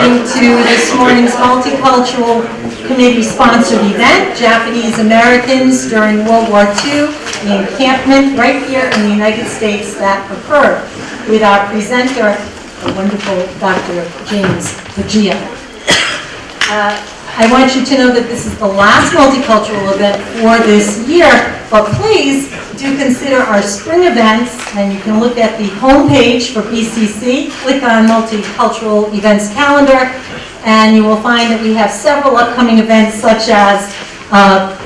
listening to this morning's multicultural committee-sponsored event, Japanese Americans during World War II, the encampment right here in the United States that occurred, with our presenter, the wonderful Dr. James Paggia. Uh, I want you to know that this is the last multicultural event for this year, but please do consider our spring events, and you can look at the homepage for BCC, click on Multicultural Events Calendar, and you will find that we have several upcoming events such as, uh,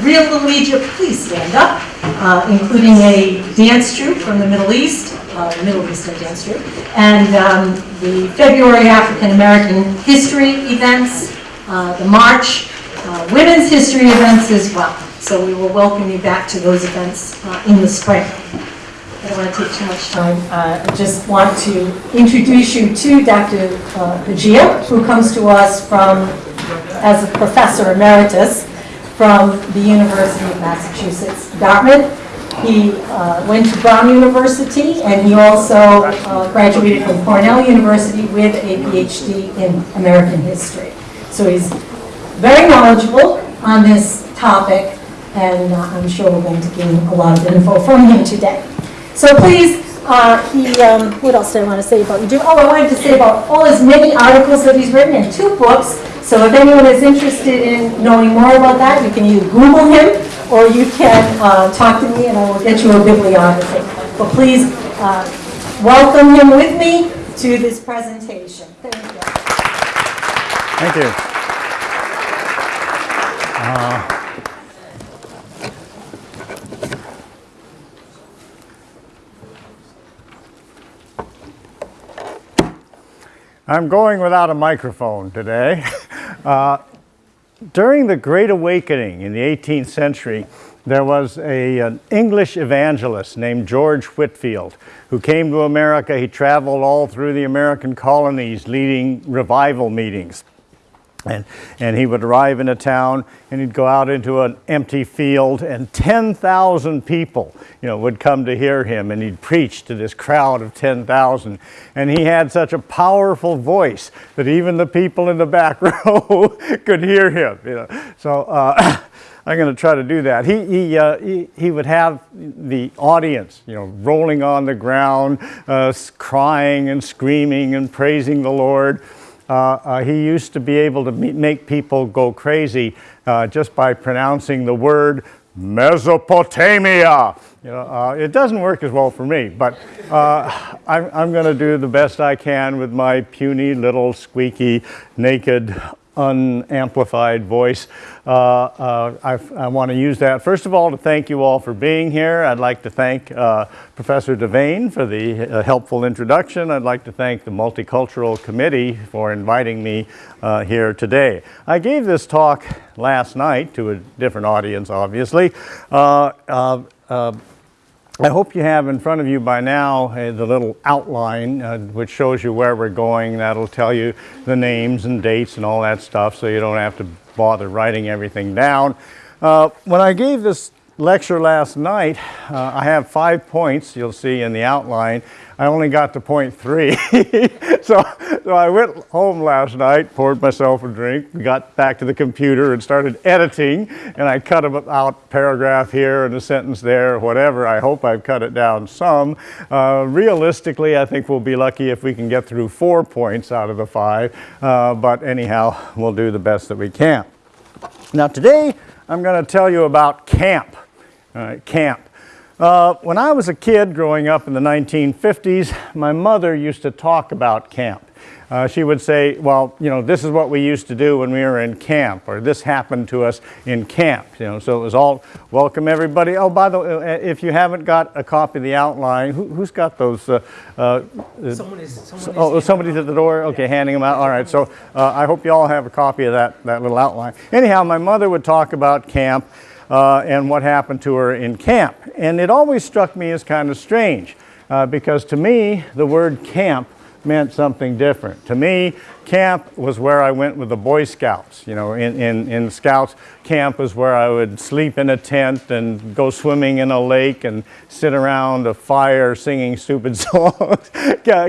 Real Little Egypt, please stand up, uh, including a dance troupe from the Middle East, uh, the Middle Eastern dance troupe, and um, the February African American History events, uh, the March uh, Women's History events as well. So we will welcome you back to those events uh, in the spring. I don't want to take too much time. I just want to introduce you to Dr. uh, who comes to us from, as a professor emeritus from the University of Massachusetts, Dartmouth. He uh, went to Brown University, and he also uh, graduated from Cornell University with a PhD in American history. So he's very knowledgeable on this topic, and uh, I'm sure we're going to gain a lot of info from him today. So please, uh, he, um, what else did I want to say about you? Oh, I wanted to say about all his many articles that he's written and two books. So if anyone is interested in knowing more about that, you can either Google him or you can uh, talk to me and I will get you a bibliography. But please uh, welcome him with me to this presentation. Thank you. Thank you. Uh, I'm going without a microphone today. Uh, during the Great Awakening in the 18th century, there was a, an English evangelist named George Whitefield who came to America. He traveled all through the American colonies leading revival meetings. And, and he would arrive in a town and he'd go out into an empty field and 10,000 people, you know, would come to hear him and he'd preach to this crowd of 10,000. And he had such a powerful voice that even the people in the back row could hear him, you know. So uh, I'm going to try to do that. He, he, uh, he, he, would have the audience, you know, rolling on the ground, uh, crying and screaming and praising the Lord. Uh, uh, he used to be able to make people go crazy uh, just by pronouncing the word Mesopotamia. You know, uh, it doesn't work as well for me, but uh, I'm, I'm going to do the best I can with my puny little squeaky naked unamplified voice. Uh, uh, I, I want to use that, first of all, to thank you all for being here. I'd like to thank uh, Professor Devane for the uh, helpful introduction. I'd like to thank the Multicultural Committee for inviting me uh, here today. I gave this talk last night to a different audience, obviously. I hope you have in front of you by now uh, the little outline uh, which shows you where we're going. That'll tell you the names and dates and all that stuff so you don't have to bother writing everything down. Uh, when I gave this lecture last night, uh, I have five points you'll see in the outline I only got to point three. so, so I went home last night, poured myself a drink, got back to the computer and started editing. And I cut out paragraph here and a sentence there, whatever. I hope I've cut it down some. Uh, realistically, I think we'll be lucky if we can get through four points out of the five. Uh, but anyhow, we'll do the best that we can. Now today, I'm going to tell you about camp. camp. Uh, when I was a kid growing up in the 1950s, my mother used to talk about camp. Uh, she would say, well, you know, this is what we used to do when we were in camp, or this happened to us in camp, you know, so it was all, welcome everybody. Oh, by the way, uh, if you haven't got a copy of the outline, who, has got those? Uh, uh, someone is, someone oh, somebody's at the door? Okay, yeah. handing them out. All right, so uh, I hope you all have a copy of that, that little outline. Anyhow, my mother would talk about camp uh, and what happened to her in camp. And it always struck me as kind of strange uh, because to me, the word camp meant something different. To me, camp was where I went with the Boy Scouts. You know, in, in, in Scouts, camp was where I would sleep in a tent and go swimming in a lake and sit around a fire singing stupid songs.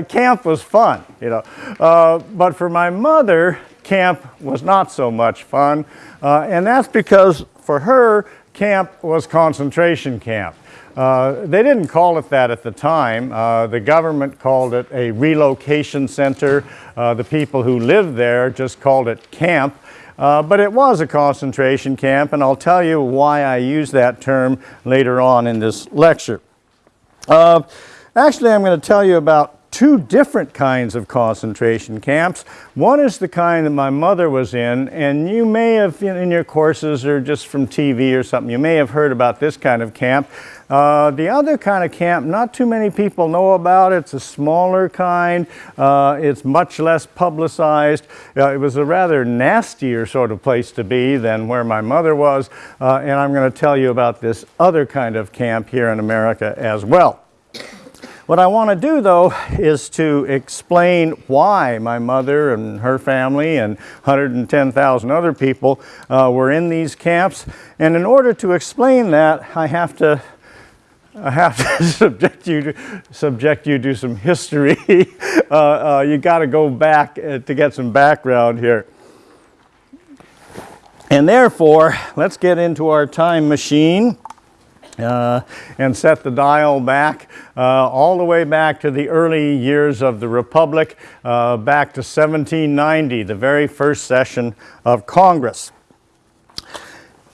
camp was fun, you know. Uh, but for my mother, camp was not so much fun. Uh, and that's because for her, camp was concentration camp. Uh, they didn't call it that at the time. Uh, the government called it a relocation center. Uh, the people who lived there just called it camp. Uh, but it was a concentration camp, and I'll tell you why I use that term later on in this lecture. Uh, actually, I'm going to tell you about two different kinds of concentration camps. One is the kind that my mother was in, and you may have, in your courses or just from TV or something, you may have heard about this kind of camp. Uh, the other kind of camp, not too many people know about. It. It's a smaller kind. Uh, it's much less publicized. Uh, it was a rather nastier sort of place to be than where my mother was. Uh, and I'm going to tell you about this other kind of camp here in America as well. What I want to do though is to explain why my mother and her family and 110,000 other people uh, were in these camps. And in order to explain that, I have to I have to subject you to subject you to some history. uh, uh, you got to go back uh, to get some background here. And therefore, let's get into our time machine uh, and set the dial back uh, all the way back to the early years of the Republic, uh, back to 1790, the very first session of Congress.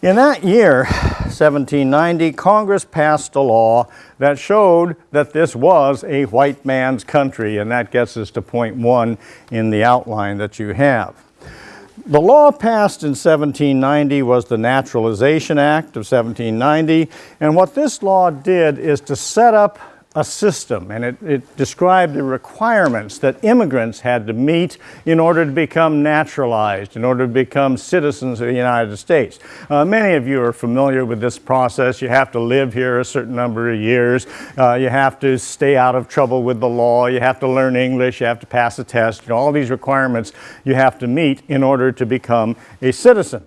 In that year, 1790, Congress passed a law that showed that this was a white man's country, and that gets us to point one in the outline that you have. The law passed in 1790 was the Naturalization Act of 1790, and what this law did is to set up a system, and it, it, described the requirements that immigrants had to meet in order to become naturalized, in order to become citizens of the United States. Uh, many of you are familiar with this process. You have to live here a certain number of years. Uh, you have to stay out of trouble with the law. You have to learn English. You have to pass a test. You know, all these requirements you have to meet in order to become a citizen.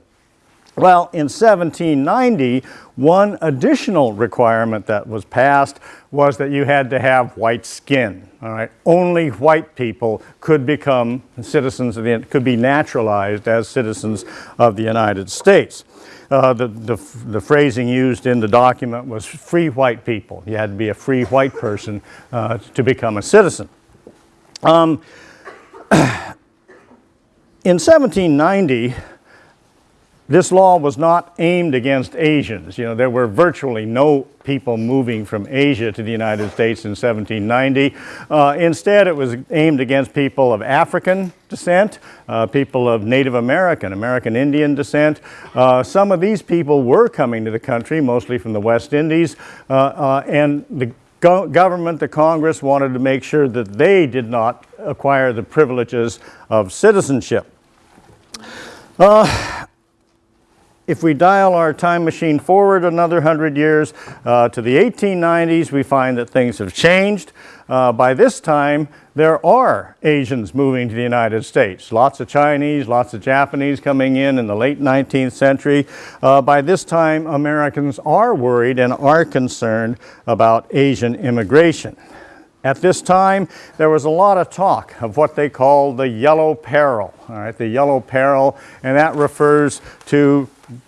Well, in 1790, one additional requirement that was passed was that you had to have white skin. All right, only white people could become citizens of the, could be naturalized as citizens of the United States. Uh, the, the, the, phrasing used in the document was free white people. You had to be a free white person uh, to become a citizen. Um, in 1790, this law was not aimed against Asians. You know, there were virtually no people moving from Asia to the United States in 1790. Uh, instead, it was aimed against people of African descent, uh, people of Native American, American Indian descent. Uh, some of these people were coming to the country, mostly from the West Indies, uh, uh, and the go government, the Congress, wanted to make sure that they did not acquire the privileges of citizenship. Uh, if we dial our time machine forward another 100 years uh, to the 1890s, we find that things have changed. Uh, by this time, there are Asians moving to the United States. Lots of Chinese, lots of Japanese coming in in the late 19th century. Uh, by this time, Americans are worried and are concerned about Asian immigration. At this time, there was a lot of talk of what they call the yellow peril, all right, the yellow peril, and that refers to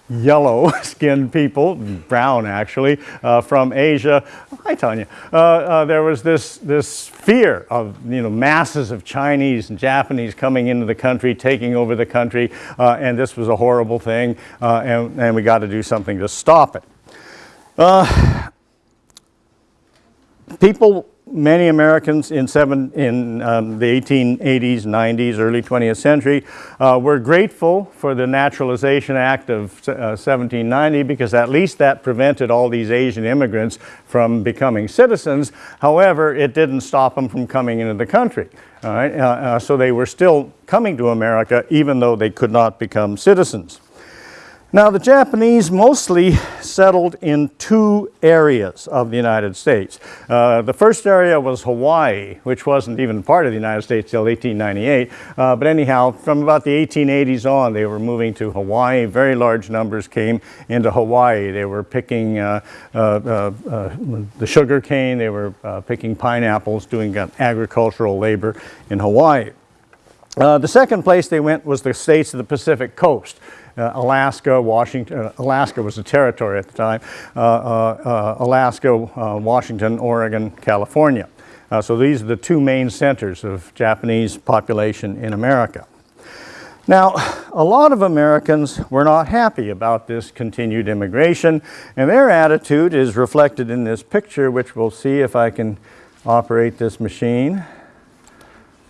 yellow skinned people, brown actually, uh, from Asia. Hi Tanya. Uh, uh, there was this, this fear of you know, masses of Chinese and Japanese coming into the country, taking over the country, uh, and this was a horrible thing, uh, and, and we got to do something to stop it. Uh, people many Americans in, seven, in um, the 1880s, 90s, early 20th century uh, were grateful for the Naturalization Act of uh, 1790 because at least that prevented all these Asian immigrants from becoming citizens. However, it didn't stop them from coming into the country. All right? Uh, uh, so they were still coming to America even though they could not become citizens. Now, the Japanese mostly settled in two areas of the United States. Uh, the first area was Hawaii, which wasn't even part of the United States till 1898. Uh, but anyhow, from about the 1880s on, they were moving to Hawaii. Very large numbers came into Hawaii. They were picking uh, uh, uh, uh the sugar cane, they were uh, picking pineapples, doing agricultural labor in Hawaii. the second place they went was the states of the Pacific coast uh, Alaska, Washington, uh, Alaska was a territory at the time, uh, uh, Alaska, Washington, Oregon, California. so these are the two main centers of Japanese population in America. Now, a lot of Americans were not happy about this continued immigration, and their attitude is reflected in this picture, which we'll see if I can operate this machine.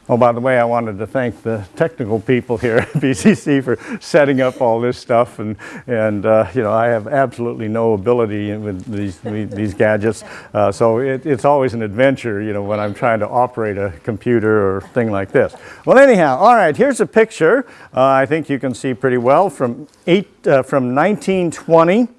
Oh, by the way, I wanted to thank the technical people here at BCC for setting up all this stuff. And, and uh, you know, I have absolutely no ability with these, these gadgets. Uh, so it, it's always an adventure, you know, when I'm trying to operate a computer or thing like this. Well, anyhow, all right, here's a picture. Uh, I think you can see pretty well from, eight, uh, from 1920,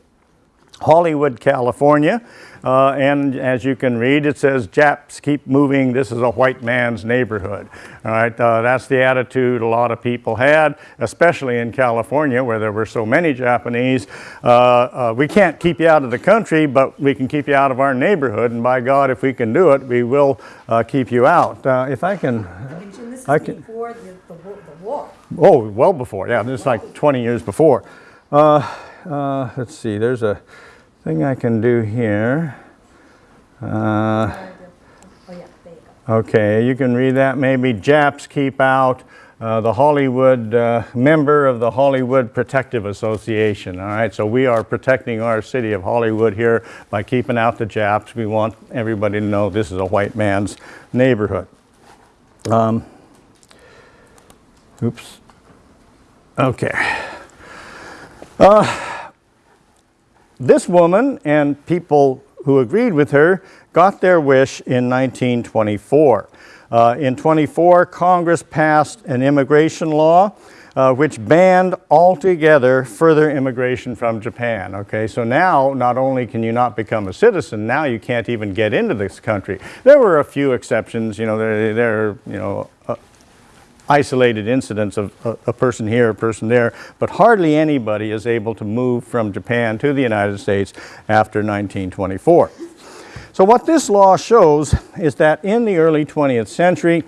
Hollywood, California. Uh, and as you can read, it says, Japs keep moving, this is a white man's neighborhood. All right, uh, that's the attitude a lot of people had, especially in California where there were so many Japanese. Uh, uh we can't keep you out of the country, but we can keep you out of our neighborhood, and by God, if we can do it, we will uh, keep you out. Uh, if I can... This is I can, before the, the, the war. Oh, well before, yeah, this is like 20 years before. let's see, there's a thing I can do here. Uh, okay, you can read that maybe. Japs keep out. Uh, the Hollywood uh, member of the Hollywood Protective Association. All right, so we are protecting our city of Hollywood here by keeping out the Japs. We want everybody to know this is a white man's neighborhood. Um, oops. Okay. Uh, this woman and people who agreed with her got their wish in 1924. Uh, in 24, Congress passed an immigration law uh, which banned altogether further immigration from Japan. Okay, so now not only can you not become a citizen, now you can't even get into this country. There were a few exceptions, you know, there, there you know, isolated incidents of a, a, person here, a person there, but hardly anybody is able to move from Japan to the United States after 1924. So what this law shows is that in the early 20th century,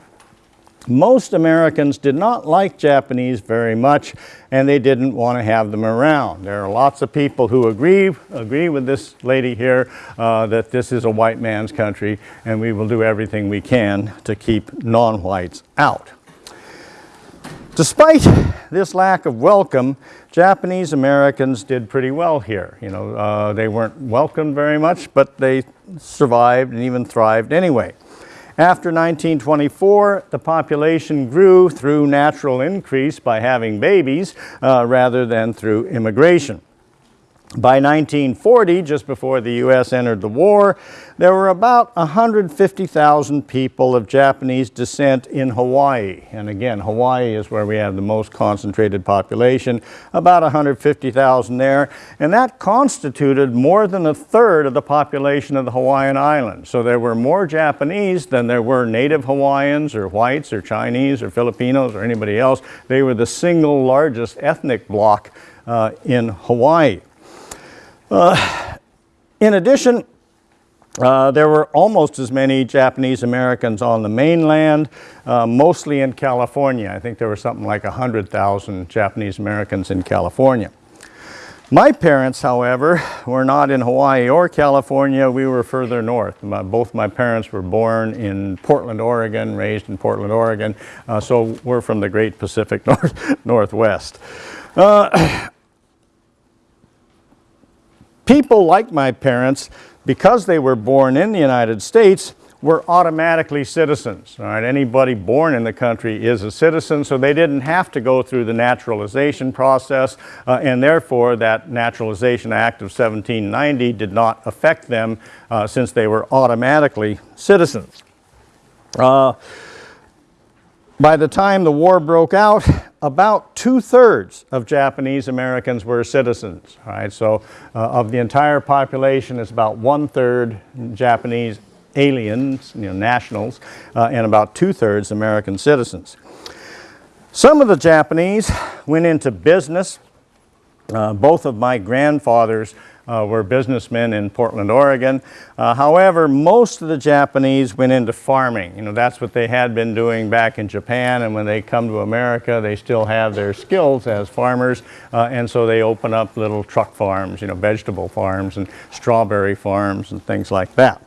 most Americans did not like Japanese very much and they didn't want to have them around. There are lots of people who agree, agree with this lady here uh, that this is a white man's country and we will do everything we can to keep non-whites out. Despite this lack of welcome, Japanese Americans did pretty well here. You know, uh, they weren't welcomed very much, but they survived and even thrived anyway. After 1924, the population grew through natural increase by having babies uh, rather than through immigration. By 1940, just before the U.S. entered the war, there were about 150,000 people of Japanese descent in Hawaii. And again, Hawaii is where we have the most concentrated population, about 150,000 there. And that constituted more than a third of the population of the Hawaiian Islands. So there were more Japanese than there were native Hawaiians or whites or Chinese or Filipinos or anybody else. They were the single largest ethnic bloc uh, in Hawaii. Uh, in addition, uh, there were almost as many Japanese Americans on the mainland, uh, mostly in California. I think there were something like 100,000 Japanese Americans in California. My parents, however, were not in Hawaii or California. We were further north. My, both my parents were born in Portland, Oregon, raised in Portland, Oregon. Uh, so we're from the great Pacific North, Northwest. People like my parents, because they were born in the United States, were automatically citizens. All right, anybody born in the country is a citizen, so they didn't have to go through the naturalization process, uh, and therefore that Naturalization Act of 1790 did not affect them uh, since they were automatically citizens. Uh, by the time the war broke out, about two-thirds of Japanese Americans were citizens. All right, so uh, of the entire population, it's about one-third Japanese aliens, you know, nationals, uh, and about two-thirds American citizens. Some of the Japanese went into business. Uh, both of my grandfathers uh, were businessmen in Portland, Oregon. Uh, however, most of the Japanese went into farming. You know, that's what they had been doing back in Japan, and when they come to America, they still have their skills as farmers, uh, and so they open up little truck farms, you know, vegetable farms and strawberry farms and things like that.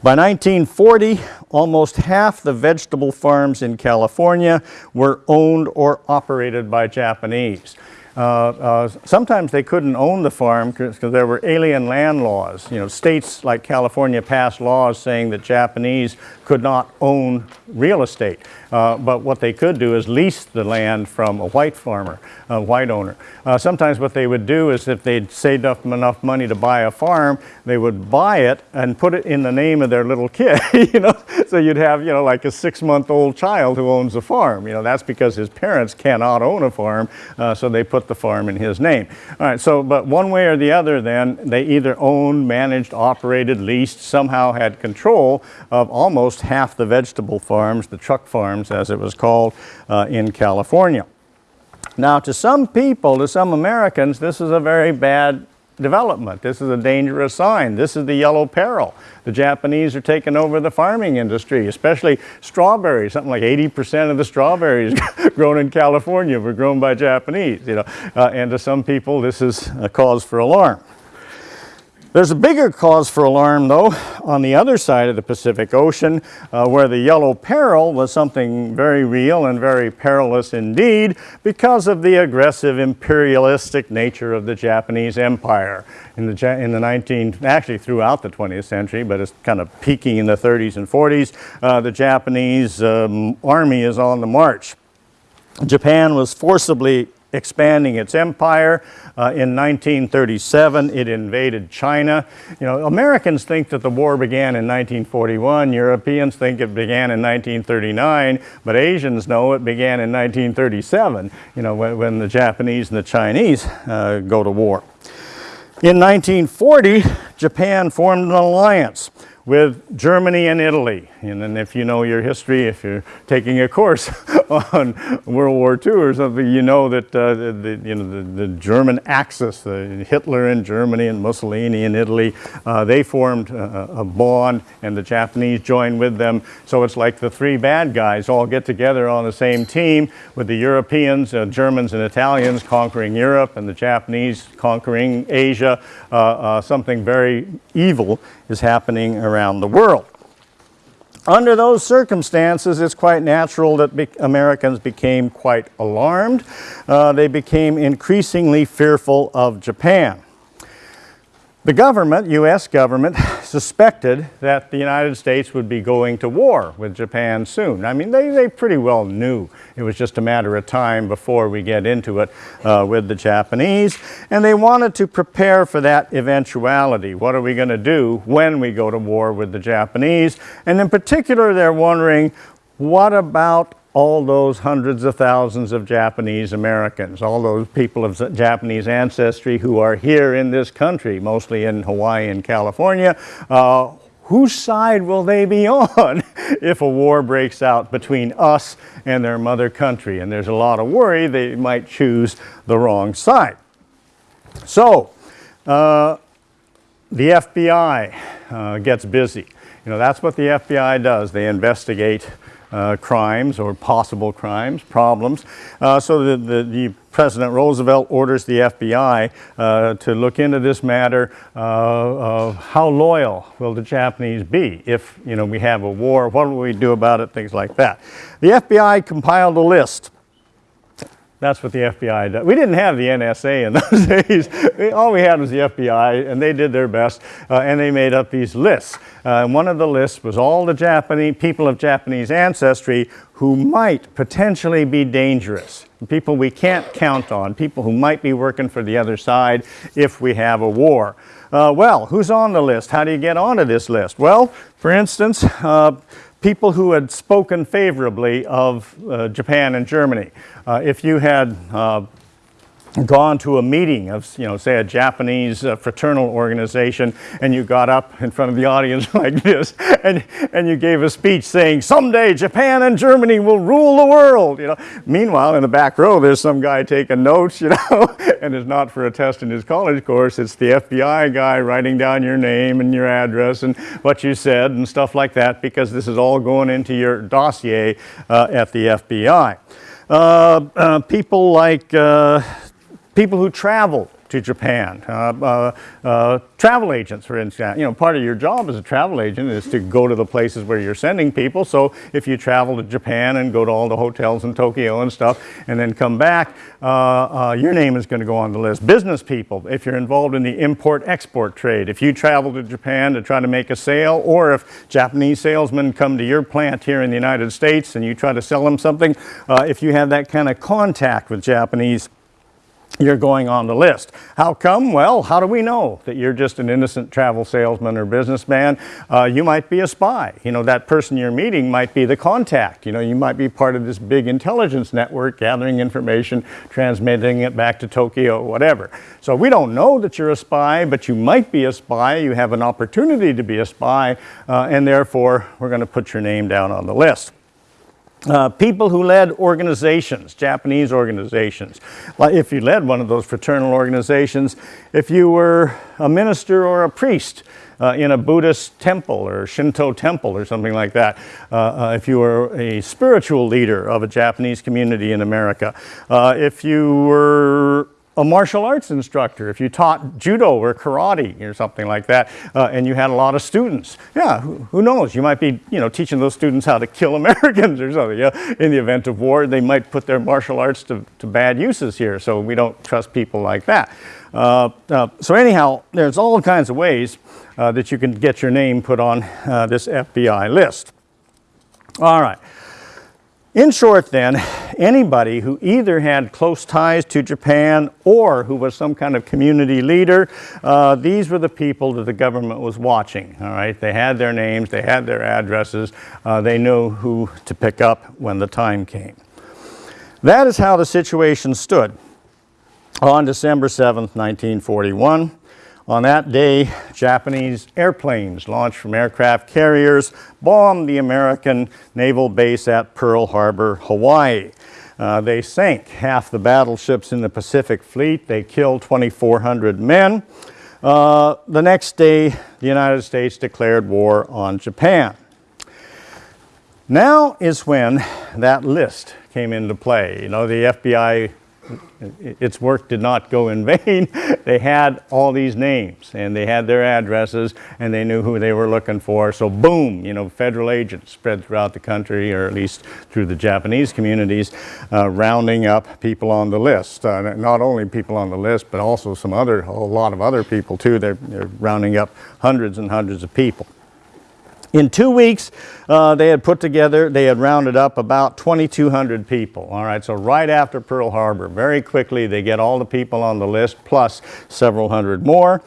By 1940, almost half the vegetable farms in California were owned or operated by Japanese. Uh, uh, sometimes they couldn't own the farm because there were alien land laws. You know, states like California passed laws saying that Japanese could not own real estate. Uh, but what they could do is lease the land from a white farmer, a white owner. Uh, sometimes what they would do is if they'd saved up enough money to buy a farm, they would buy it and put it in the name of their little kid, you know. So you'd have, you know, like a six-month-old child who owns a farm. You know, that's because his parents cannot own a farm, uh, so they put the farm in his name. All right, so, but one way or the other then, they either owned, managed, operated, leased, somehow had control of almost half the vegetable farms, the truck farms, as it was called uh, in California. Now, to some people, to some Americans, this is a very bad development. This is a dangerous sign. This is the yellow peril. The Japanese are taking over the farming industry, especially strawberries. Something like 80% of the strawberries grown in California were grown by Japanese, you know. Uh, and to some people, this is a cause for alarm. There's a bigger cause for alarm, though, on the other side of the Pacific Ocean, uh, where the yellow peril was something very real and very perilous indeed because of the aggressive imperialistic nature of the Japanese Empire. In the, in the 19, actually throughout the 20th century, but it's kind of peaking in the 30s and 40s, uh, the Japanese um, army is on the march. Japan was forcibly expanding its empire. Uh, in 1937, it invaded China. You know, Americans think that the war began in 1941. Europeans think it began in 1939, but Asians know it began in 1937, you know, when, when the Japanese and the Chinese uh, go to war. In 1940, Japan formed an alliance with Germany and Italy. And then if you know your history, if you're taking a course on World War II or something, you know that uh, the, you know, the, the, German Axis, uh, Hitler in Germany and Mussolini in Italy, uh, they formed a, a, bond and the Japanese joined with them. So it's like the three bad guys all get together on the same team with the Europeans, uh, Germans and Italians conquering Europe and the Japanese conquering Asia. Uh, uh, something very evil is happening around the world. Under those circumstances, it's quite natural that be Americans became quite alarmed. Uh, they became increasingly fearful of Japan. The government, U.S. government, suspected that the United States would be going to war with Japan soon. I mean, they, they pretty well knew it was just a matter of time before we get into it uh, with the Japanese, and they wanted to prepare for that eventuality. What are we going to do when we go to war with the Japanese? And in particular, they're wondering, what about all those hundreds of thousands of Japanese Americans, all those people of Japanese ancestry who are here in this country, mostly in Hawaii and California, uh, whose side will they be on if a war breaks out between us and their mother country? And there's a lot of worry they might choose the wrong side. So, uh, the FBI uh, gets busy. You know, that's what the FBI does. They investigate uh, crimes or possible crimes, problems. Uh, so the, the, the, President Roosevelt orders the FBI uh, to look into this matter uh, of how loyal will the Japanese be if you know, we have a war, what will we do about it, things like that. The FBI compiled a list that's what the FBI does. We didn't have the NSA in those days. All we had was the FBI, and they did their best, uh, and they made up these lists. Uh, and one of the lists was all the Japanese people of Japanese ancestry who might potentially be dangerous. People we can't count on, people who might be working for the other side if we have a war. Uh, well, who's on the list? How do you get onto this list? Well, for instance, uh, people who had spoken favorably of uh, Japan and Germany. Uh, if you had uh, gone to a meeting of, you know, say a Japanese uh, fraternal organization and you got up in front of the audience like this and, and you gave a speech saying, someday Japan and Germany will rule the world, you know. Meanwhile, in the back row, there's some guy taking notes, you know, and it's not for a test in his college course, it's the FBI guy writing down your name and your address and what you said and stuff like that because this is all going into your dossier uh, at the FBI. Uh, uh, people like uh, people who travel to Japan, uh, uh, uh, travel agents, for instance. You know, part of your job as a travel agent is to go to the places where you're sending people. So if you travel to Japan and go to all the hotels in Tokyo and stuff, and then come back, uh, uh, your name is going to go on the list. Business people, if you're involved in the import-export trade, if you travel to Japan to try to make a sale, or if Japanese salesmen come to your plant here in the United States and you try to sell them something, uh, if you have that kind of contact with Japanese you're going on the list. How come? Well, how do we know that you're just an innocent travel salesman or businessman? Uh, you might be a spy. You know, that person you're meeting might be the contact. You know, you might be part of this big intelligence network gathering information, transmitting it back to Tokyo, whatever. So we don't know that you're a spy, but you might be a spy. You have an opportunity to be a spy, uh, and therefore we're going to put your name down on the list. Uh, people who led organizations, Japanese organizations. Like if you led one of those fraternal organizations, if you were a minister or a priest uh, in a Buddhist temple or Shinto temple or something like that, uh, uh if you were a spiritual leader of a Japanese community in America, uh, if you were a martial arts instructor, if you taught judo or karate or something like that, uh, and you had a lot of students, yeah, who, who, knows? You might be, you know, teaching those students how to kill Americans or something. Yeah? In the event of war, they might put their martial arts to, to bad uses here, so we don't trust people like that. Uh, uh, so anyhow, there's all kinds of ways uh, that you can get your name put on uh, this FBI list. All right. In short then, anybody who either had close ties to Japan or who was some kind of community leader, uh, these were the people that the government was watching, all right? They had their names, they had their addresses, uh, they knew who to pick up when the time came. That is how the situation stood on December 7th, 1941. On that day, Japanese airplanes launched from aircraft carriers bombed the American naval base at Pearl Harbor, Hawaii. Uh, they sank half the battleships in the Pacific Fleet. They killed 2,400 men. Uh, the next day, the United States declared war on Japan. Now is when that list came into play. You know, the FBI its work did not go in vain. they had all these names and they had their addresses and they knew who they were looking for. So boom, you know, federal agents spread throughout the country or at least through the Japanese communities, uh, rounding up people on the list. Uh, not only people on the list, but also some other, a lot of other people too. They're, they're rounding up hundreds and hundreds of people. In two weeks, uh, they had put together, they had rounded up about 2,200 people. All right, so right after Pearl Harbor, very quickly they get all the people on the list plus several hundred more.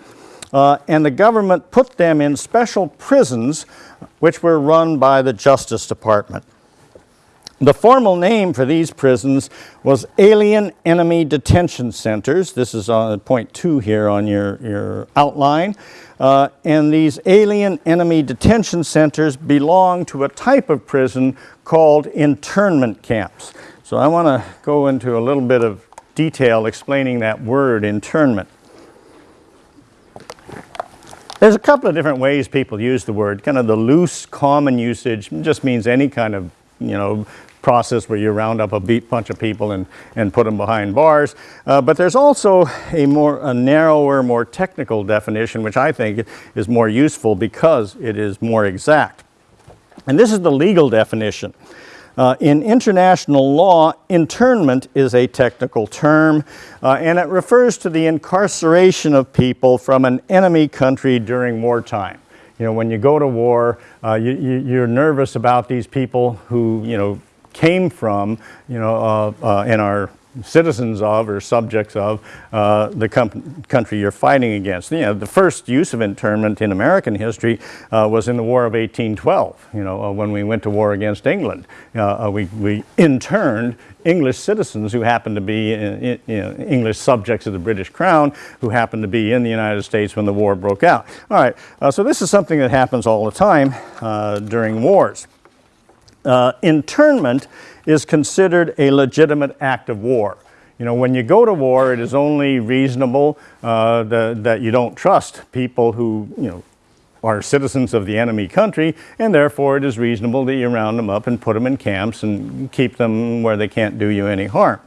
Uh, and the government put them in special prisons which were run by the Justice Department. The formal name for these prisons was Alien Enemy Detention Centers. This is on point two here on your, your outline. Uh, and these alien enemy detention centers belong to a type of prison called internment camps. So I want to go into a little bit of detail explaining that word internment. There's a couple of different ways people use the word. Kind of the loose common usage just means any kind of you know, process where you round up a bunch of people and, and put them behind bars. Uh, but there's also a more a narrower, more technical definition, which I think is more useful because it is more exact. And this is the legal definition. Uh, in international law, internment is a technical term, uh, and it refers to the incarceration of people from an enemy country during wartime. You know, when you go to war, uh, you, you, you're nervous about these people who, you know, came from, you know, uh, uh, and are citizens of or subjects of uh, the country you're fighting against. You know, the first use of internment in American history uh, was in the War of 1812, you know, uh, when we went to war against England. Uh, uh, we, we interned English citizens who happened to be in, in, you know, English subjects of the British Crown who happened to be in the United States when the war broke out. All right, uh, so this is something that happens all the time uh, during wars. Uh, internment is considered a legitimate act of war. You know, when you go to war, it is only reasonable uh, that, that you don't trust people who, you know, are citizens of the enemy country, and therefore it is reasonable that you round them up and put them in camps and keep them where they can't do you any harm.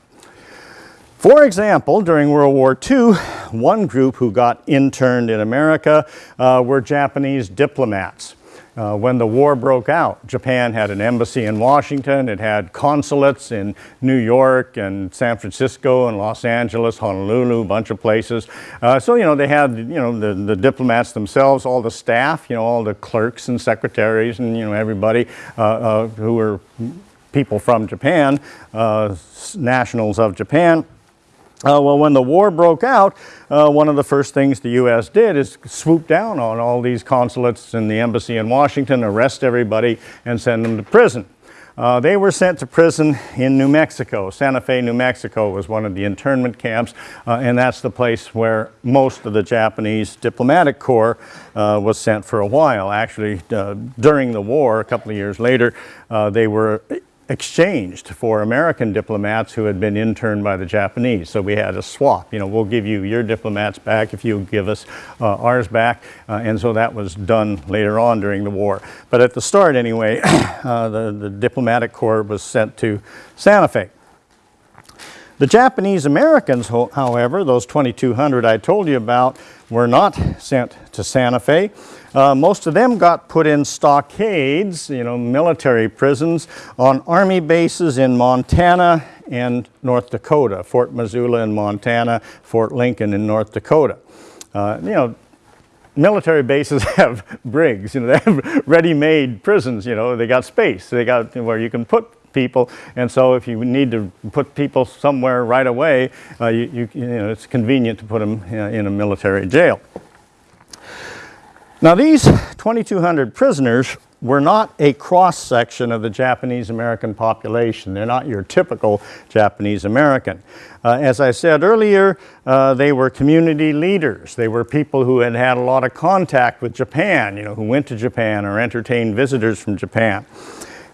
For example, during World War II, one group who got interned in America uh, were Japanese diplomats. Uh, when the war broke out, Japan had an embassy in Washington, it had consulates in New York and San Francisco and Los Angeles, Honolulu, a bunch of places. Uh, so, you know, they had, you know, the, the diplomats themselves, all the staff, you know, all the clerks and secretaries and, you know, everybody uh, uh who were people from Japan, uh, nationals of Japan. Uh, well, when the war broke out, uh, one of the first things the U.S. did is swoop down on all these consulates and the embassy in Washington, arrest everybody, and send them to prison. Uh, they were sent to prison in New Mexico. Santa Fe, New Mexico was one of the internment camps, uh, and that's the place where most of the Japanese diplomatic corps uh, was sent for a while. Actually, uh, during the war, a couple of years later, uh, they were exchanged for American diplomats who had been interned by the Japanese. So we had a swap. You know, we'll give you your diplomats back if you give us uh, ours back. Uh, and so that was done later on during the war. But at the start, anyway, uh, the, the diplomatic corps was sent to Santa Fe. The Japanese Americans, however, those 2,200 I told you about, were not sent to Santa Fe. Uh, most of them got put in stockades, you know, military prisons, on army bases in Montana and North Dakota, Fort Missoula in Montana, Fort Lincoln in North Dakota. Uh, you know, military bases have brigs, you know, they have ready-made prisons, you know, they got space, they got where you can put people. And so if you need to put people somewhere right away, uh, you, you, you, know, it's convenient to put them in a military jail. Now these 2,200 prisoners were not a cross-section of the Japanese American population. They're not your typical Japanese American. Uh, as I said earlier, uh, they were community leaders. They were people who had had a lot of contact with Japan, you know, who went to Japan or entertained visitors from Japan.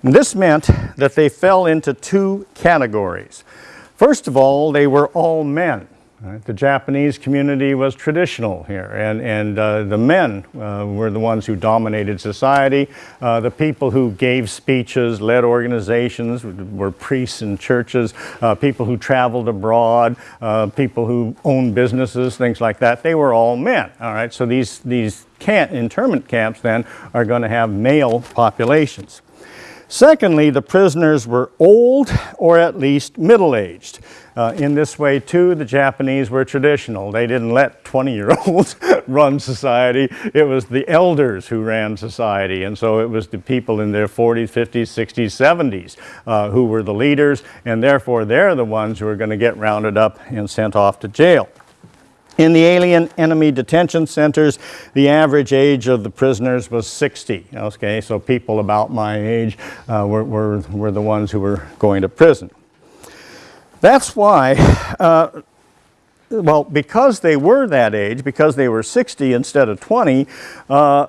And this meant that they fell into two categories. First of all, they were all men. Right? The Japanese community was traditional here, and, and uh, the men uh, were the ones who dominated society. Uh, the people who gave speeches, led organizations, were priests in churches, uh, people who traveled abroad, uh, people who owned businesses, things like that. They were all men. All right, so these, these camp, internment camps then are going to have male populations. Secondly, the prisoners were old or at least middle-aged. Uh, in this way, too, the Japanese were traditional. They didn't let 20-year-olds run society. It was the elders who ran society. And so it was the people in their 40s, 50s, 60s, 70s uh, who were the leaders. And therefore, they're the ones who are going to get rounded up and sent off to jail. In the alien enemy detention centers, the average age of the prisoners was 60. Okay, so people about my age uh, were, were, were, the ones who were going to prison. That's why, uh, well, because they were that age, because they were 60 instead of 20, uh,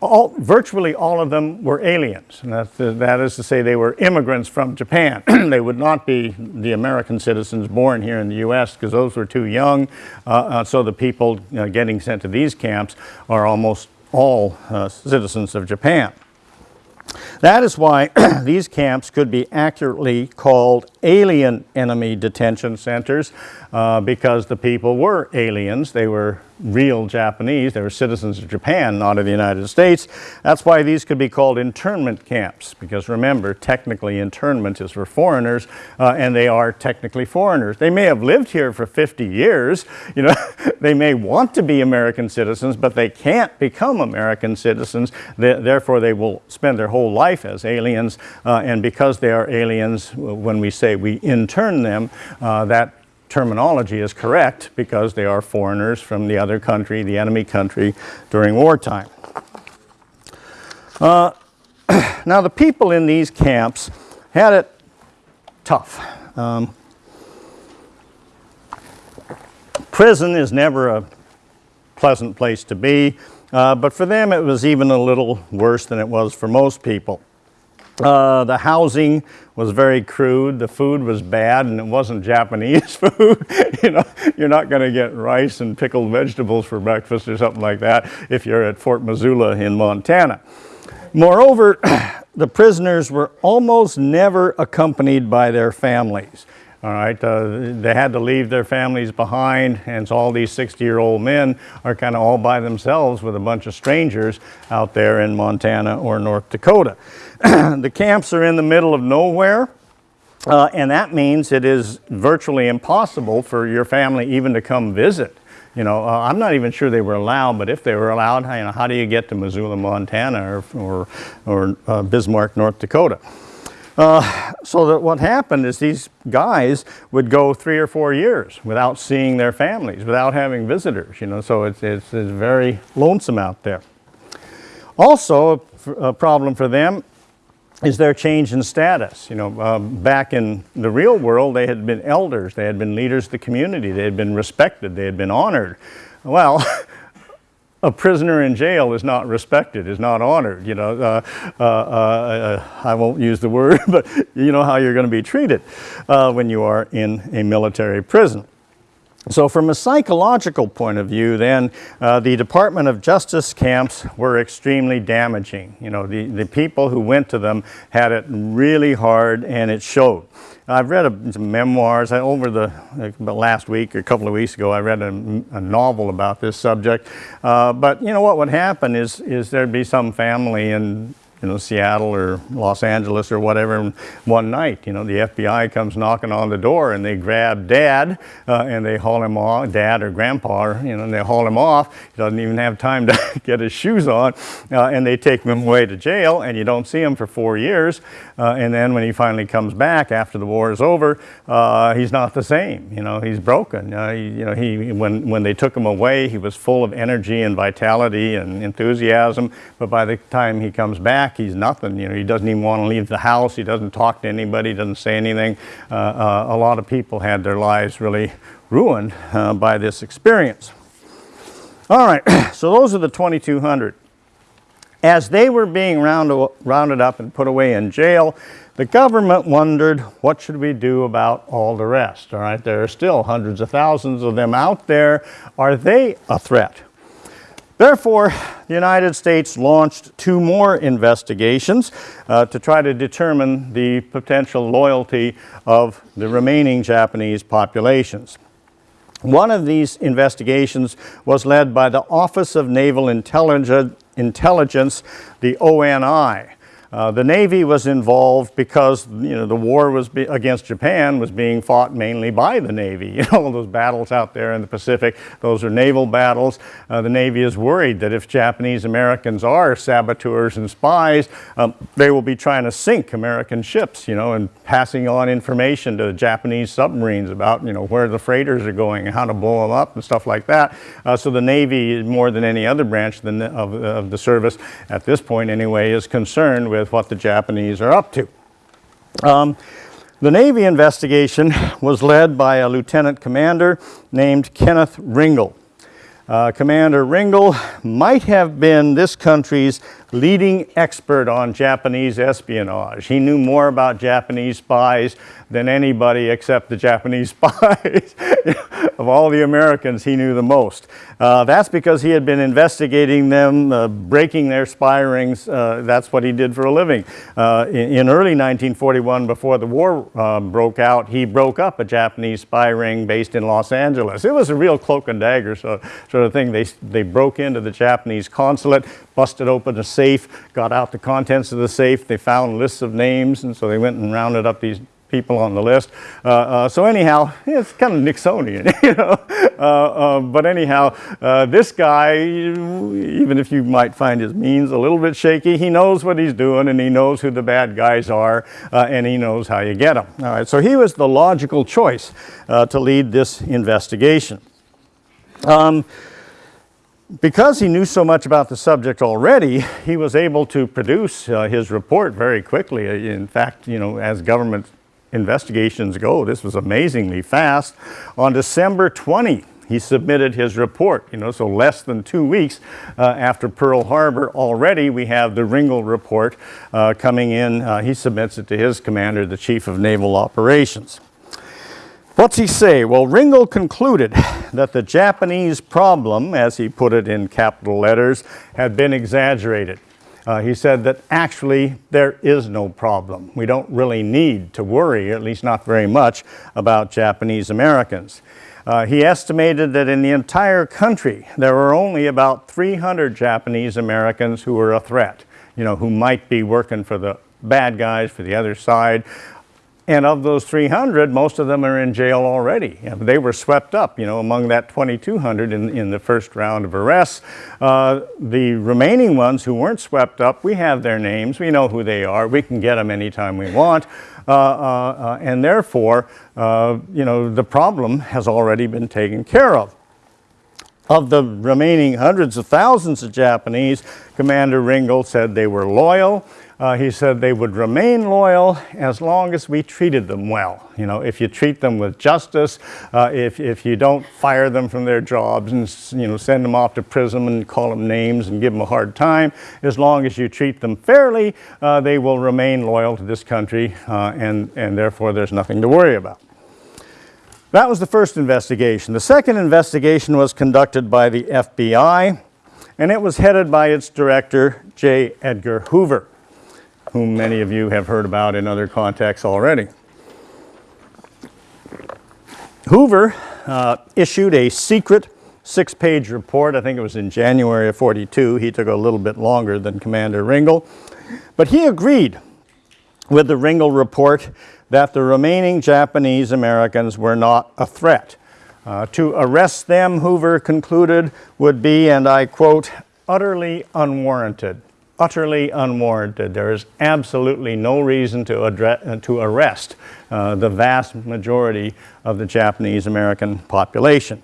all, virtually all of them were aliens. And that, that is to say they were immigrants from Japan. they would not be the American citizens born here in the U.S. because those were too young. Uh, uh, so the people getting sent to these camps are almost all uh, citizens of Japan. That is why these camps could be accurately called alien enemy detention centers uh, because the people were aliens. They were real Japanese. They were citizens of Japan, not of the United States. That's why these could be called internment camps, because remember, technically internment is for foreigners, uh, and they are technically foreigners. They may have lived here for 50 years, you know, they may want to be American citizens, but they can't become American citizens. Th- therefore, they will spend their whole life as aliens, uh, and because they are aliens, when we say we intern them, uh, that terminology is correct because they are foreigners from the other country, the enemy country, during wartime. Uh, now, the people in these camps had it tough. Um, prison is never a pleasant place to be, uh, but for them it was even a little worse than it was for most people. Uh, the housing was very crude. The food was bad, and it wasn't Japanese food. you know, you're not going to get rice and pickled vegetables for breakfast or something like that if you're at Fort Missoula in Montana. Moreover, the prisoners were almost never accompanied by their families. All right, uh, they had to leave their families behind, and so all these 60 year old men are kind of all by themselves with a bunch of strangers out there in Montana or North Dakota. the camps are in the middle of nowhere. Uh, and that means it is virtually impossible for your family even to come visit. You know, uh, I'm not even sure they were allowed, but if they were allowed, you know, how do you get to Missoula, Montana, or or, or uh, Bismarck, North Dakota? Uh, so that what happened is these guys would go three or four years without seeing their families, without having visitors. You know, so it's it's, it's very lonesome out there. Also, a, problem for them is their change in status. You know, um, back in the real world, they had been elders, they had been leaders of the community, they had been respected, they had been honored. Well, a prisoner in jail is not respected, is not honored. You know, uh, uh, uh, I won't use the word, but you know how you're going to be treated uh, when you are in a military prison. So from a psychological point of view, then, uh, the Department of Justice camps were extremely damaging. You know, the, the people who went to them had it really hard and it showed. I've read a, some memoirs I, over the, the last week or a couple of weeks ago. I read a, a novel about this subject. Uh, but you know what would happen is, is there'd be some family in you know, Seattle or Los Angeles or whatever. And one night, you know, the FBI comes knocking on the door and they grab dad uh, and they haul him off, dad or grandpa, or, you know, and they haul him off. He doesn't even have time to get his shoes on uh, and they take him away to jail and you don't see him for four years. Uh, and then when he finally comes back after the war is over, uh, he's not the same. You know, he's broken. Uh, he, you know, he, when, when they took him away, he was full of energy and vitality and enthusiasm. But by the time he comes back, he's nothing. You know, he doesn't even want to leave the house. He doesn't talk to anybody. Doesn't say anything. Uh, uh, a lot of people had their lives really ruined uh, by this experience. All right, so those are the 2,200. As they were being round, rounded up and put away in jail, the government wondered, what should we do about all the rest? All right, there are still hundreds of thousands of them out there. Are they a threat? Therefore, the United States launched two more investigations uh, to try to determine the potential loyalty of the remaining Japanese populations. One of these investigations was led by the Office of Naval Intelligence, Intelligence the ONI. Uh, the Navy was involved because you know the war was against Japan was being fought mainly by the Navy. You know all those battles out there in the Pacific; those are naval battles. Uh, the Navy is worried that if Japanese Americans are saboteurs and spies, um, they will be trying to sink American ships. You know, and passing on information to Japanese submarines about you know where the freighters are going and how to blow them up and stuff like that. Uh, so the Navy, more than any other branch of, of the service at this point anyway, is concerned with with what the Japanese are up to. Um, the Navy investigation was led by a lieutenant commander named Kenneth Ringle. Uh, commander Ringle might have been this country's leading expert on Japanese espionage. He knew more about Japanese spies than anybody except the Japanese spies. of all the Americans, he knew the most. Uh, that's because he had been investigating them, uh, breaking their spy rings. Uh, that's what he did for a living. Uh, in, in, early 1941, before the war uh, broke out, he broke up a Japanese spy ring based in Los Angeles. It was a real cloak and dagger sort of thing. They, they broke into the Japanese consulate, busted open a safe, got out the contents of the safe. They found lists of names, and so they went and rounded up these people on the list. Uh, uh, so anyhow, it's kind of Nixonian, you know. Uh, uh, but anyhow, uh, this guy, even if you might find his means a little bit shaky, he knows what he's doing and he knows who the bad guys are uh, and he knows how you get them. All right, so he was the logical choice to lead this investigation. Um, because he knew so much about the subject already, he was able to produce uh, his report very quickly. In fact, you know, as government investigations go, this was amazingly fast. On December 20, he submitted his report, you know, so less than two weeks uh, after Pearl Harbor. Already we have the Ringle report uh, coming in. Uh, he submits it to his commander, the Chief of Naval Operations. What's he say? Well, Ringle concluded that the Japanese problem, as he put it in capital letters, had been exaggerated. Uh, he said that actually there is no problem. We don't really need to worry, at least not very much, about Japanese Americans. Uh, he estimated that in the entire country there were only about 300 Japanese Americans who were a threat, you know, who might be working for the bad guys, for the other side, and of those 300, most of them are in jail already. They were swept up, you know, among that 2,200 in, in the first round of arrests. Uh, the remaining ones who weren't swept up, we have their names. We know who they are. We can get them anytime we want. Uh, uh, uh and therefore, uh, you know, the problem has already been taken care of. Of the remaining hundreds of thousands of Japanese, Commander Ringle said they were loyal. Uh, he said they would remain loyal as long as we treated them well. You know, if you treat them with justice, uh, if, if you don't fire them from their jobs and, you know, send them off to prison and call them names and give them a hard time, as long as you treat them fairly, uh, they will remain loyal to this country uh, and, and therefore there's nothing to worry about. That was the first investigation. The second investigation was conducted by the FBI and it was headed by its director, J. Edgar Hoover whom many of you have heard about in other contexts already. Hoover uh, issued a secret six-page report. I think it was in January of 42. He took a little bit longer than Commander Ringle. But he agreed with the Ringle report that the remaining Japanese Americans were not a threat. Uh, to arrest them, Hoover concluded, would be, and I quote, utterly unwarranted utterly unwarranted. There is absolutely no reason to, address, uh, to arrest uh, the vast majority of the Japanese American population.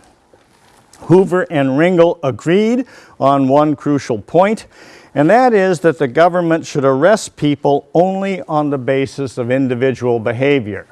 Hoover and Ringle agreed on one crucial point, and that is that the government should arrest people only on the basis of individual behavior.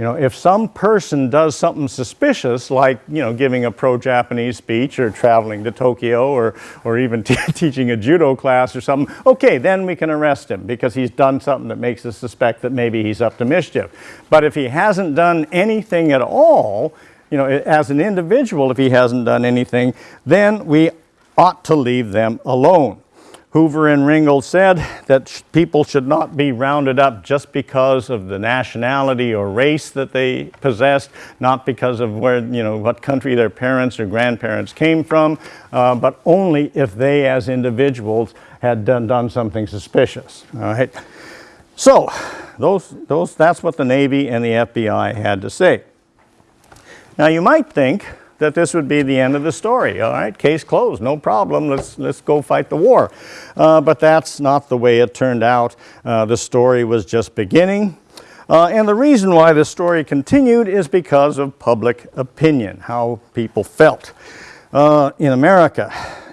You know, if some person does something suspicious, like, you know, giving a pro-Japanese speech or traveling to Tokyo or, or even teaching a judo class or something, okay, then we can arrest him because he's done something that makes us suspect that maybe he's up to mischief. But if he hasn't done anything at all, you know, as an individual, if he hasn't done anything, then we ought to leave them alone. Hoover and Ringle said that people should not be rounded up just because of the nationality or race that they possessed, not because of where, you know, what country their parents or grandparents came from, uh, but only if they as individuals had done, done something suspicious. All right. So, those, those, that's what the Navy and the FBI had to say. Now you might think that this would be the end of the story. All right, case closed, no problem, let's, let's go fight the war. Uh, but that's not the way it turned out. Uh, the story was just beginning. Uh, and the reason why the story continued is because of public opinion, how people felt uh, in America.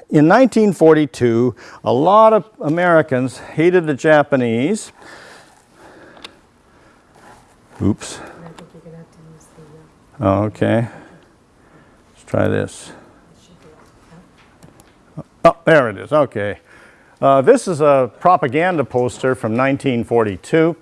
In 1942, a lot of Americans hated the Japanese. Oops. Oh, okay try this. Oh, there it is, okay. Uh, this is a propaganda poster from 1942,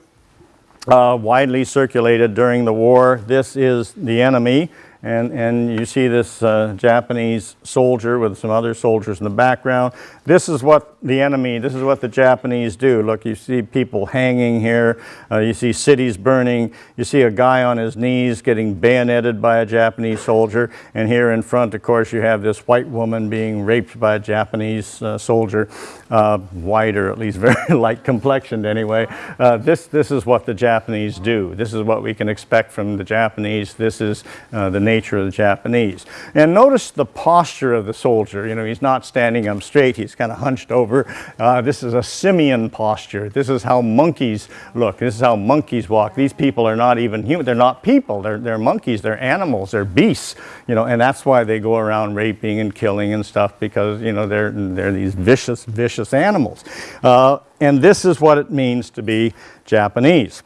uh, widely circulated during the war. This is the enemy, and, and you see this uh, Japanese soldier with some other soldiers in the background. This is what the enemy, this is what the Japanese do. Look, you see people hanging here, uh, you see cities burning, you see a guy on his knees getting bayoneted by a Japanese soldier, and here in front, of course, you have this white woman being raped by a Japanese uh, soldier, uh, white or at least very light complexioned anyway. Uh, this, this is what the Japanese do. This is what we can expect from the Japanese. This is uh, the nature of the Japanese. And notice the posture of the soldier. You know, he's not standing up straight, he's kind of hunched over. Uh, this is a simian posture. This is how monkeys look. This is how monkeys walk. These people are not even human. They're not people. They're, they're monkeys. They're animals. They're beasts. You know, and that's why they go around raping and killing and stuff because, you know, they're, they're these vicious, vicious animals. Uh, and this is what it means to be Japanese.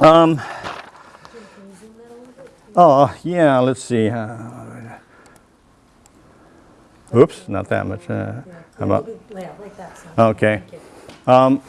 Um, oh, yeah, let's see. Uh, oops, not that much. Uh, how about, Yeah, like that. so- Okay. Um,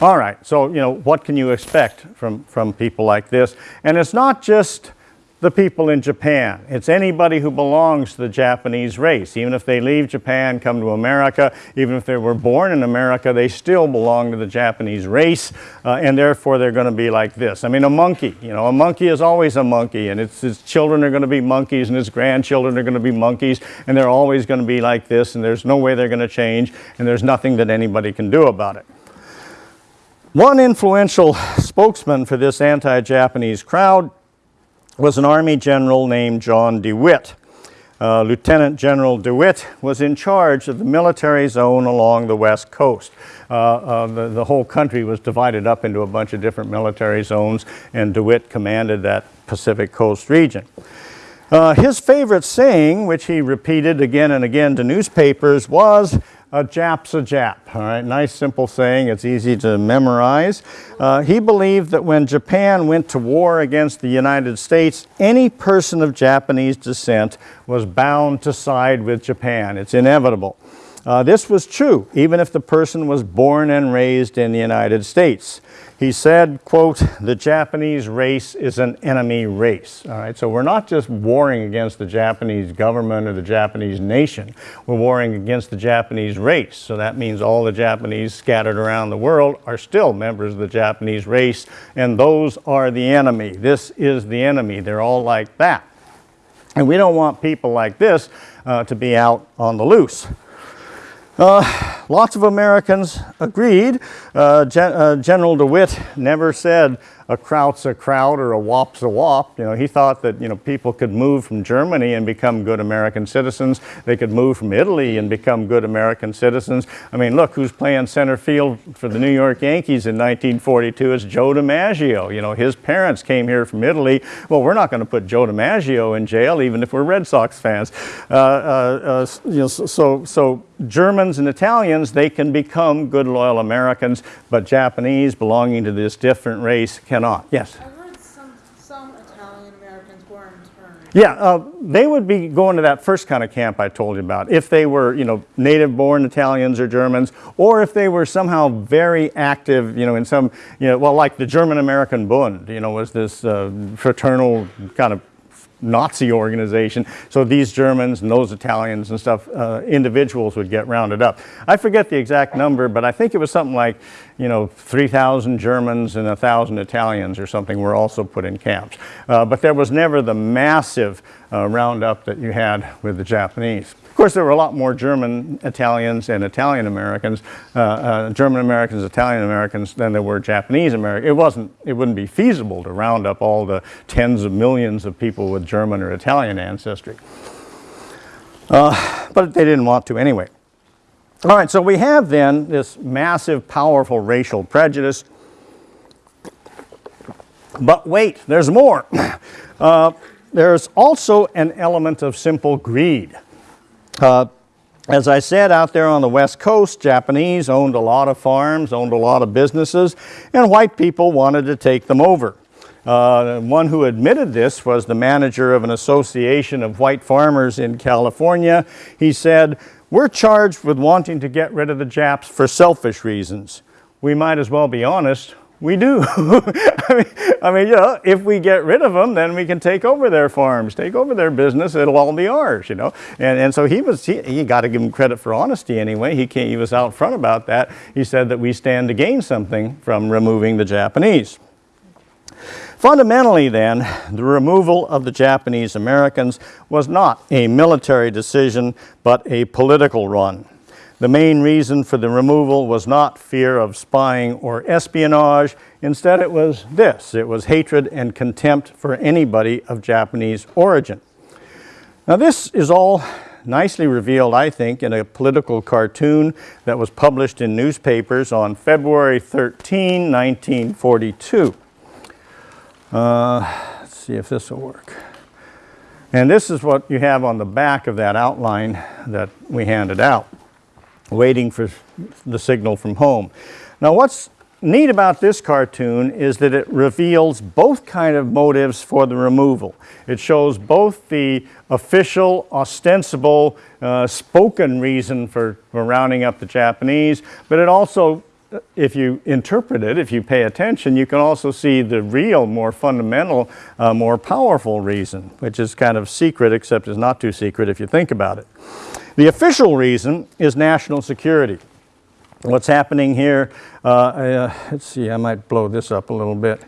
all right, so, you know, what can you expect from, from people like this? And it's not just the people in Japan. It's anybody who belongs to the Japanese race. Even if they leave Japan, come to America, even if they were born in America, they still belong to the Japanese race, uh, and therefore they're going to be like this. I mean, a monkey, you know, a monkey is always a monkey, and its, its children are going to be monkeys, and its grandchildren are going to be monkeys, and they're always going to be like this, and there's no way they're going to change, and there's nothing that anybody can do about it. One influential spokesman for this anti-Japanese crowd was an army general named John DeWitt. Uh, Lieutenant General DeWitt was in charge of the military zone along the west coast. Uh, uh, the, the whole country was divided up into a bunch of different military zones, and DeWitt commanded that Pacific coast region. Uh, his favorite saying, which he repeated again and again to newspapers, was a Jap's a Jap. All right, nice simple saying. It's easy to memorize. Uh, he believed that when Japan went to war against the United States, any person of Japanese descent was bound to side with Japan. It's inevitable. Uh, this was true, even if the person was born and raised in the United States. He said, quote, the Japanese race is an enemy race. All right, so we're not just warring against the Japanese government or the Japanese nation. We're warring against the Japanese race. So that means all the Japanese scattered around the world are still members of the Japanese race, and those are the enemy. This is the enemy. They're all like that. And we don't want people like this uh, to be out on the loose. Uh, lots of Americans agreed. Uh, Gen uh, General DeWitt never said a kraut's a kraut or a wop's a wop. You know, he thought that, you know, people could move from Germany and become good American citizens. They could move from Italy and become good American citizens. I mean, look, who's playing center field for the New York Yankees in 1942? It's Joe DiMaggio. You know, his parents came here from Italy. Well, we're not going to put Joe DiMaggio in jail, even if we're Red Sox fans. Uh, uh, uh, you know, so, so Germans and Italians, they can become good, loyal Americans, but Japanese belonging to this different race cannot. Yes? I heard some, some Italian Americans were interned. Yeah, uh, they would be going to that first kind of camp I told you about if they were, you know, native-born Italians or Germans, or if they were somehow very active, you know, in some, you know, well, like the German-American Bund, you know, was this uh, fraternal kind of Nazi organization. So these Germans and those Italians and stuff, uh, individuals would get rounded up. I forget the exact number, but I think it was something like, you know, 3,000 Germans and 1,000 Italians or something were also put in camps. Uh, but there was never the massive uh, roundup that you had with the Japanese. Of course, there were a lot more German Italians and Italian Americans, uh, uh, German Americans, Italian Americans than there were Japanese Americans. It wasn't, it wouldn't be feasible to round up all the tens of millions of people with German or Italian ancestry. Uh, but they didn't want to anyway. All right, so we have then this massive, powerful racial prejudice. But wait, there's more. Uh, there's also an element of simple greed. Uh, as I said, out there on the West Coast, Japanese owned a lot of farms, owned a lot of businesses, and white people wanted to take them over. Uh, one who admitted this was the manager of an association of white farmers in California. He said, we're charged with wanting to get rid of the Japs for selfish reasons. We might as well be honest, we do. I, mean, I mean, you know, if we get rid of them, then we can take over their farms, take over their business, it'll all be ours, you know. And, and so he was, he, he got to give him credit for honesty anyway. He, came, he was out front about that. He said that we stand to gain something from removing the Japanese. Fundamentally then, the removal of the Japanese Americans was not a military decision, but a political one. The main reason for the removal was not fear of spying or espionage. Instead, it was this. It was hatred and contempt for anybody of Japanese origin. Now, this is all nicely revealed, I think, in a political cartoon that was published in newspapers on February 13, 1942. Uh, let's see if this will work. And this is what you have on the back of that outline that we handed out waiting for the signal from home. Now what's neat about this cartoon is that it reveals both kind of motives for the removal. It shows both the official, ostensible, uh, spoken reason for, for rounding up the Japanese, but it also if you interpret it, if you pay attention, you can also see the real, more fundamental, uh, more powerful reason, which is kind of secret, except it's not too secret if you think about it. The official reason is national security. What's happening here, uh, uh, let's see, I might blow this up a little bit.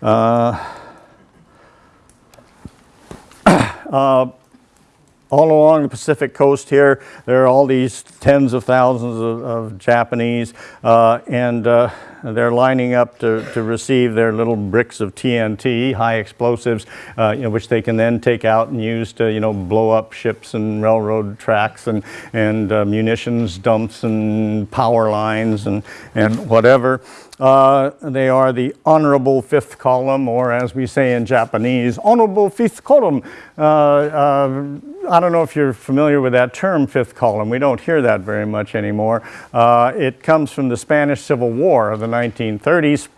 Uh, uh all along the Pacific coast here, there are all these tens of thousands of, of Japanese, uh, and uh, they're lining up to, to receive their little bricks of TNT, high explosives, uh, you know, which they can then take out and use to, you know, blow up ships and railroad tracks and, and uh, munitions dumps and power lines and, and whatever. Uh, they are the honorable fifth column, or as we say in Japanese, honorable fifth column. Uh, uh, I don't know if you're familiar with that term, fifth column. We don't hear that very much anymore. Uh, it comes from the Spanish Civil War of the 1930s.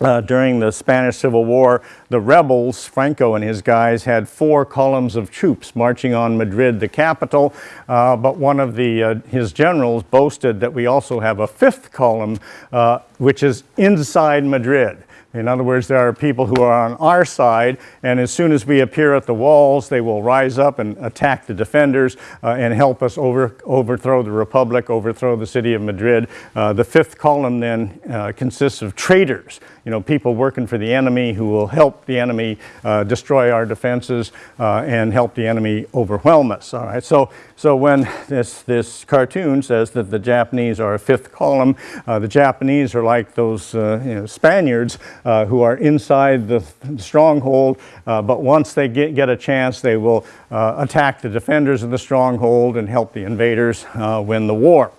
Uh, during the Spanish Civil War, the rebels, Franco and his guys, had four columns of troops marching on Madrid, the capital, uh, but one of the, uh, his generals boasted that we also have a fifth column, uh, which is inside Madrid. In other words, there are people who are on our side, and as soon as we appear at the walls, they will rise up and attack the defenders uh, and help us over, overthrow the Republic, overthrow the city of Madrid. Uh, the fifth column then uh, consists of traitors, you know, people working for the enemy who will help the enemy uh, destroy our defenses uh, and help the enemy overwhelm us. All right, so, so when this, this cartoon says that the Japanese are a fifth column, uh, the Japanese are like those you know, Spaniards uh, who are inside the stronghold, uh, but once they get, get a chance, they will uh, attack the defenders of the stronghold and help the invaders win the war.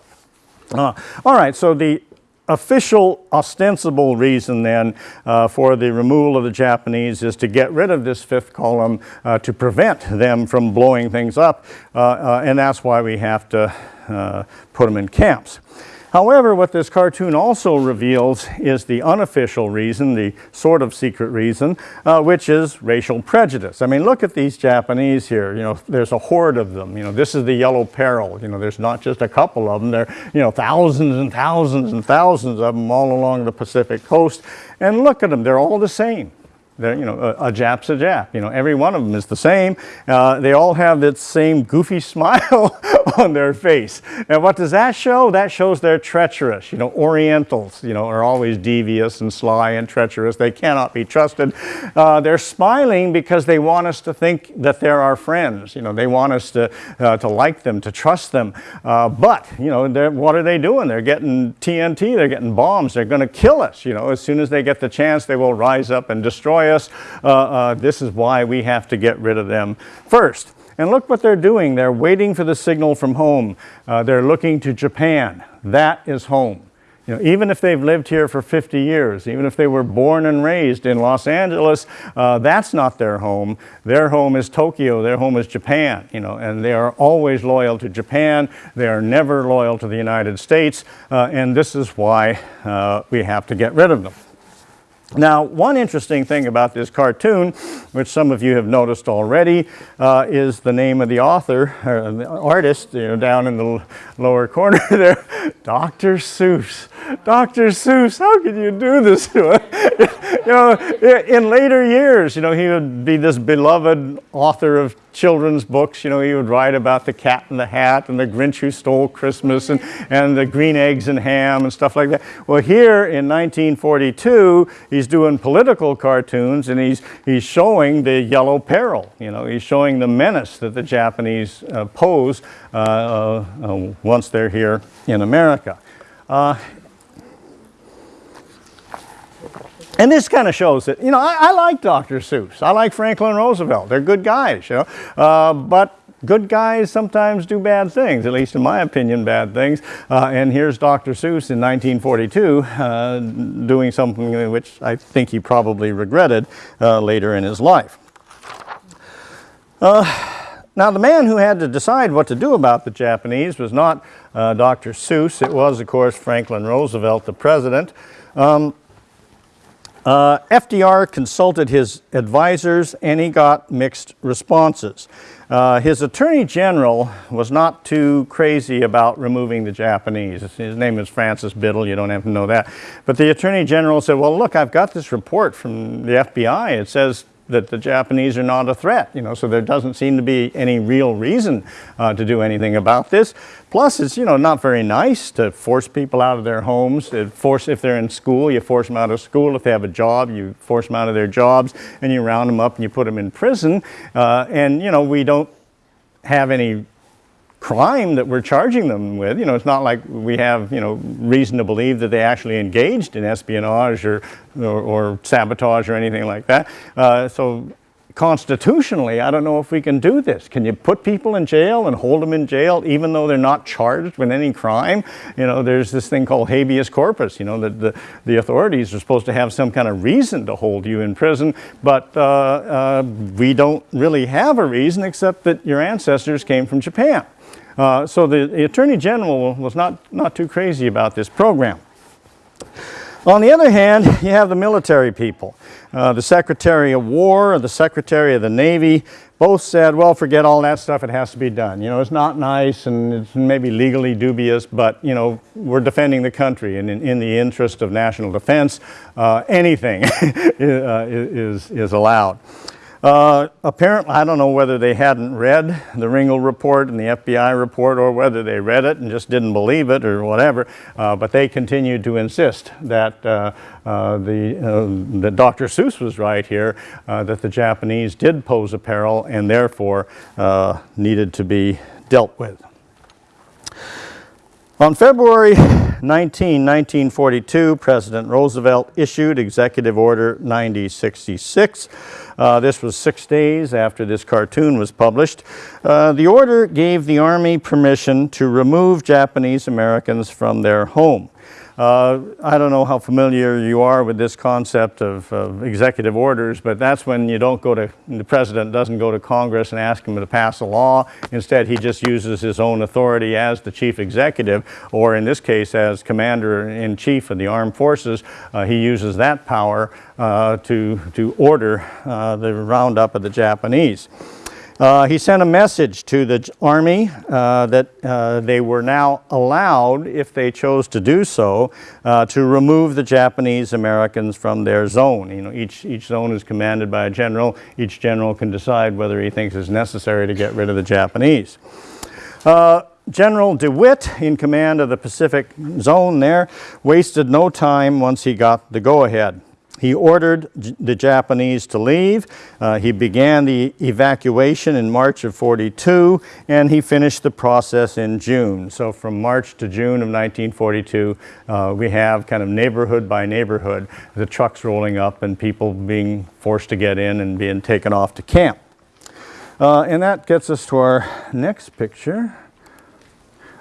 all right, so the official ostensible reason then uh, for the removal of the Japanese is to get rid of this fifth column uh, to prevent them from blowing things up uh, and that's why we have to put them in camps. However, what this cartoon also reveals is the unofficial reason, the sort of secret reason, uh, which is racial prejudice. I mean, look at these Japanese here. You know, there's a horde of them. You know, this is the yellow peril. You know, there's not just a couple of them. There are, you know, thousands and thousands and thousands of them all along the Pacific coast. And look at them. They're all the same. They're, you know, a, a, Jap's a Jap. You know, every one of them is the same. Uh, they all have that same goofy smile on their face. And what does that show? That shows they're treacherous. You know, Orientals, you know, are always devious and sly and treacherous. They cannot be trusted. Uh, they're smiling because they want us to think that they're our friends. You know, they want us to, uh, to like them, to trust them. Uh, but, you know, what are they doing? They're getting TNT, they're getting bombs. They're going to kill us. You know, as soon as they get the chance, they will rise up and destroy us. Uh, uh, this is why we have to get rid of them first. And look what they're doing. They're waiting for the signal from home. Uh, they're looking to Japan. That is home. You know, even if they've lived here for 50 years, even if they were born and raised in Los Angeles, uh, that's not their home. Their home is Tokyo, their home is Japan, you know, and they are always loyal to Japan. They are never loyal to the United States, uh, and this is why uh, we have to get rid of them. Now, one interesting thing about this cartoon, which some of you have noticed already, uh, is the name of the author, or the artist, you know, down in the lower corner there, Dr. Seuss. Dr. Seuss, how could you do this to us? you know, in later years, you know, he would be this beloved author of children's books. You know, he would write about the cat in the hat and the Grinch who stole Christmas and, and the green eggs and ham and stuff like that. Well, here in 1942, he's doing political cartoons and he's, he's showing the yellow peril. You know, he's showing the menace that the Japanese uh, pose uh, uh, uh, once they're here in America. And this kind of shows that, you know, I, I like Dr. Seuss. I like Franklin Roosevelt. They're good guys, you know. Uh, but good guys sometimes do bad things, at least in my opinion, bad things. Uh, and here's Dr. Seuss in 1942 uh, doing something which I think he probably regretted uh, later in his life. Now, the man who had to decide what to do about the Japanese was not uh, Dr. Seuss. It was, of course, Franklin Roosevelt, the president. Um, uh, FDR consulted his advisors and he got mixed responses. Uh, his attorney general was not too crazy about removing the Japanese. His name is Francis Biddle, you don't have to know that. But the attorney general said, well, look, I've got this report from the FBI. It says that the Japanese are not a threat, you know, so there doesn't seem to be any real reason uh, to do anything about this. Plus, it's, you know, not very nice to force people out of their homes. To force, if they're in school, you force them out of school. If they have a job, you force them out of their jobs and you round them up and you put them in prison. Uh, and, you know, we don't have any crime that we're charging them with. You know, it's not like we have, you know, reason to believe that they actually engaged in espionage or, or, or sabotage or anything like that. Uh, so constitutionally, I don't know if we can do this. Can you put people in jail and hold them in jail even though they're not charged with any crime? You know, there's this thing called habeas corpus, you know, that the, the authorities are supposed to have some kind of reason to hold you in prison, but uh, uh, we don't really have a reason except that your ancestors came from Japan. Uh, so the, the Attorney General was not, not too crazy about this program. On the other hand, you have the military people. Uh, the Secretary of War and the Secretary of the Navy both said, well, forget all that stuff, it has to be done. You know, it's not nice and it's maybe legally dubious, but, you know, we're defending the country and in, in the interest of national defense, uh, anything is, is allowed. Uh, apparently, I don't know whether they hadn't read the Ringle report and the FBI report or whether they read it and just didn't believe it or whatever, uh, but they continued to insist that, uh, uh the, uh, that Dr. Seuss was right here, that the Japanese did pose a peril and therefore needed to be dealt with. On February 19, 1942, President Roosevelt issued Executive Order 9066. Uh, this was six days after this cartoon was published. Uh, the order gave the Army permission to remove Japanese Americans from their home. Uh, I don't know how familiar you are with this concept of, of, executive orders, but that's when you don't go to, the president doesn't go to Congress and ask him to pass a law. Instead, he just uses his own authority as the chief executive, or in this case, as commander in chief of the armed forces. Uh, he uses that power uh, to, to order uh, the roundup of the Japanese. Uh, he sent a message to the Army uh, that uh, they were now allowed, if they chose to do so, uh, to remove the Japanese Americans from their zone. You know, each, each zone is commanded by a general. Each general can decide whether he thinks it's necessary to get rid of the Japanese. Uh, general DeWitt, in command of the Pacific Zone there, wasted no time once he got the go-ahead. He ordered the Japanese to leave. Uh, he began the evacuation in March of 42 and he finished the process in June. So from March to June of 1942 uh, we have kind of neighborhood by neighborhood the trucks rolling up and people being forced to get in and being taken off to camp. Uh, and that gets us to our next picture.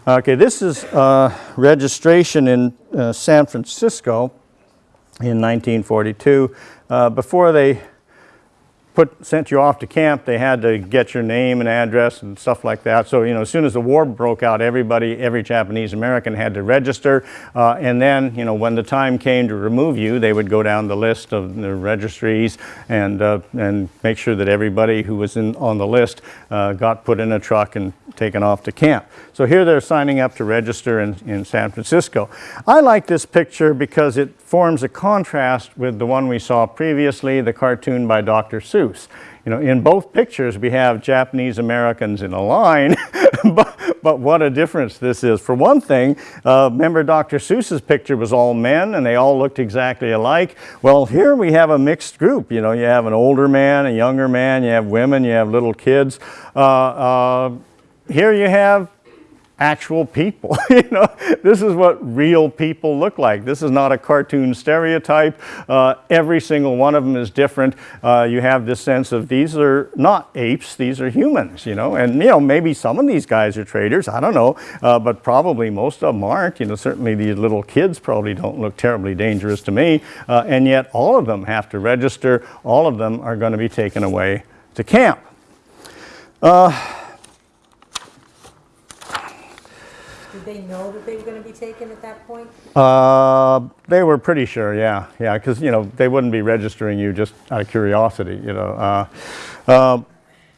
Okay, this is uh, registration in uh, San Francisco in 1942 uh, before they put, sent you off to camp, they had to get your name and address and stuff like that. So, you know, as soon as the war broke out, everybody, every Japanese American had to register. Uh, and then, you know, when the time came to remove you, they would go down the list of the registries and, uh, and make sure that everybody who was in, on the list uh, got put in a truck and taken off to camp. So here they're signing up to register in, in San Francisco. I like this picture because it forms a contrast with the one we saw previously, the cartoon by Dr. Seuss. You know, in both pictures we have Japanese Americans in a line, but, but what a difference this is. For one thing, uh, remember Dr. Seuss's picture was all men and they all looked exactly alike. Well, here we have a mixed group. You know, you have an older man, a younger man, you have women, you have little kids. Uh, uh, here you have actual people. you know, this is what real people look like. This is not a cartoon stereotype. Uh, every single one of them is different. Uh, you have this sense of these are not apes, these are humans, you know, and you know, maybe some of these guys are traders, I don't know, uh, but probably most of them aren't. You know, certainly these little kids probably don't look terribly dangerous to me, uh, and yet all of them have to register. All of them are going to be taken away to camp. Did they know that they were gonna be taken at that point? Uh, they were pretty sure, yeah, yeah, because you know they wouldn't be registering you just out of curiosity, you know. Uh, uh,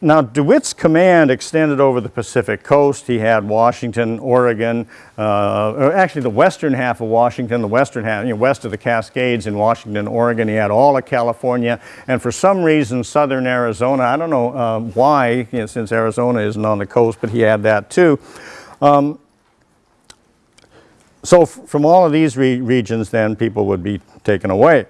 now DeWitt's command extended over the Pacific coast. He had Washington, Oregon, uh, or actually the western half of Washington, the western half, you know, west of the Cascades in Washington, Oregon. He had all of California, and for some reason southern Arizona. I don't know uh, why, you know, since Arizona isn't on the coast, but he had that too. Um, so from all of these re regions then people would be taken away.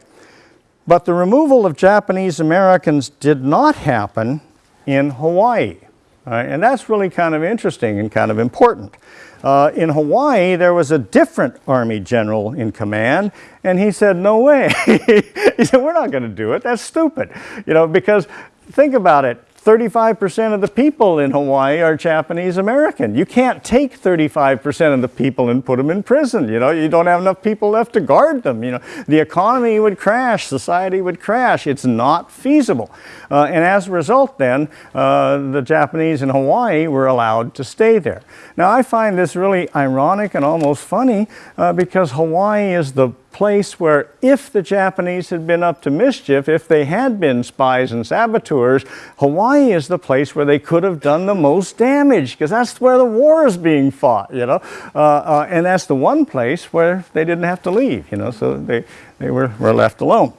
But the removal of Japanese Americans did not happen in Hawaii. And that's really kind of interesting and kind of important. Uh, in Hawaii, there was a different Army general in command, and he said, no way. he said, we're not going to do it. That's stupid. You know, because think about it. 35% of the people in Hawaii are Japanese American. You can't take 35% of the people and put them in prison. You know, you don't have enough people left to guard them. You know, the economy would crash, society would crash. It's not feasible. Uh, and as a result then, uh, the Japanese in Hawaii were allowed to stay there. Now I find this really ironic and almost funny uh, because Hawaii is the place where if the Japanese had been up to mischief, if they had been spies and saboteurs, Hawaii is the place where they could have done the most damage because that's where the war is being fought, you know. Uh, uh, and that's the one place where they didn't have to leave, you know, so they, they were, were left alone.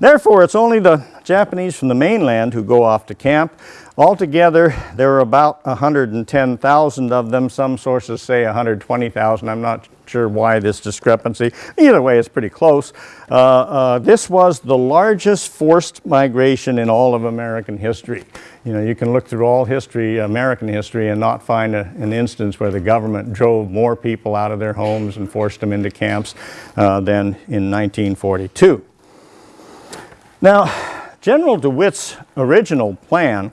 Therefore, it's only the Japanese from the mainland who go off to camp. Altogether, there are about 110,000 of them. Some sources say 120,000. I'm not sure why this discrepancy. Either way, it's pretty close. Uh, uh, this was the largest forced migration in all of American history. You know, you can look through all history, American history, and not find a, an instance where the government drove more people out of their homes and forced them into camps uh, than in 1942. Now, General DeWitt's original plan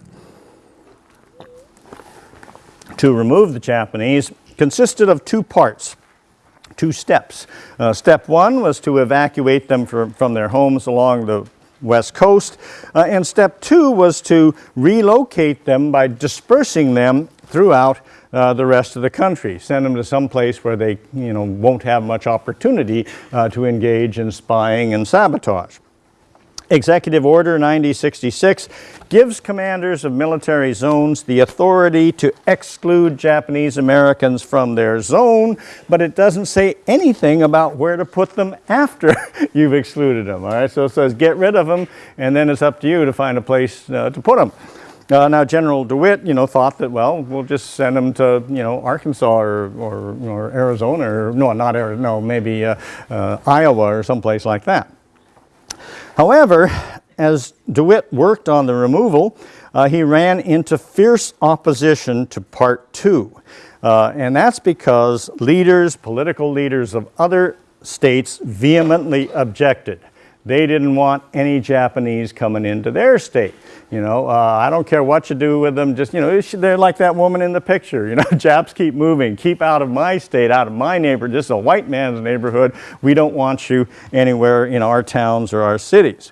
to remove the Japanese consisted of two parts, two steps. Uh, step one was to evacuate them from, from their homes along the west coast, uh, and step two was to relocate them by dispersing them throughout uh, the rest of the country, send them to some place where they you know, won't have much opportunity uh, to engage in spying and sabotage. Executive Order 9066 gives commanders of military zones the authority to exclude Japanese Americans from their zone, but it doesn't say anything about where to put them after you've excluded them. All right, so it says get rid of them, and then it's up to you to find a place uh, to put them. Uh, now, General DeWitt, you know, thought that, well, we'll just send them to, you know, Arkansas or, or, or Arizona, or no, not Arizona, no, maybe uh, uh, Iowa or someplace like that. However, as DeWitt worked on the removal, uh, he ran into fierce opposition to part two. Uh, and that's because leaders, political leaders of other states vehemently objected. They didn't want any Japanese coming into their state. You know, uh, I don't care what you do with them, just, you know, they're like that woman in the picture. You know, Japs keep moving, keep out of my state, out of my neighborhood. This is a white man's neighborhood. We don't want you anywhere in our towns or our cities.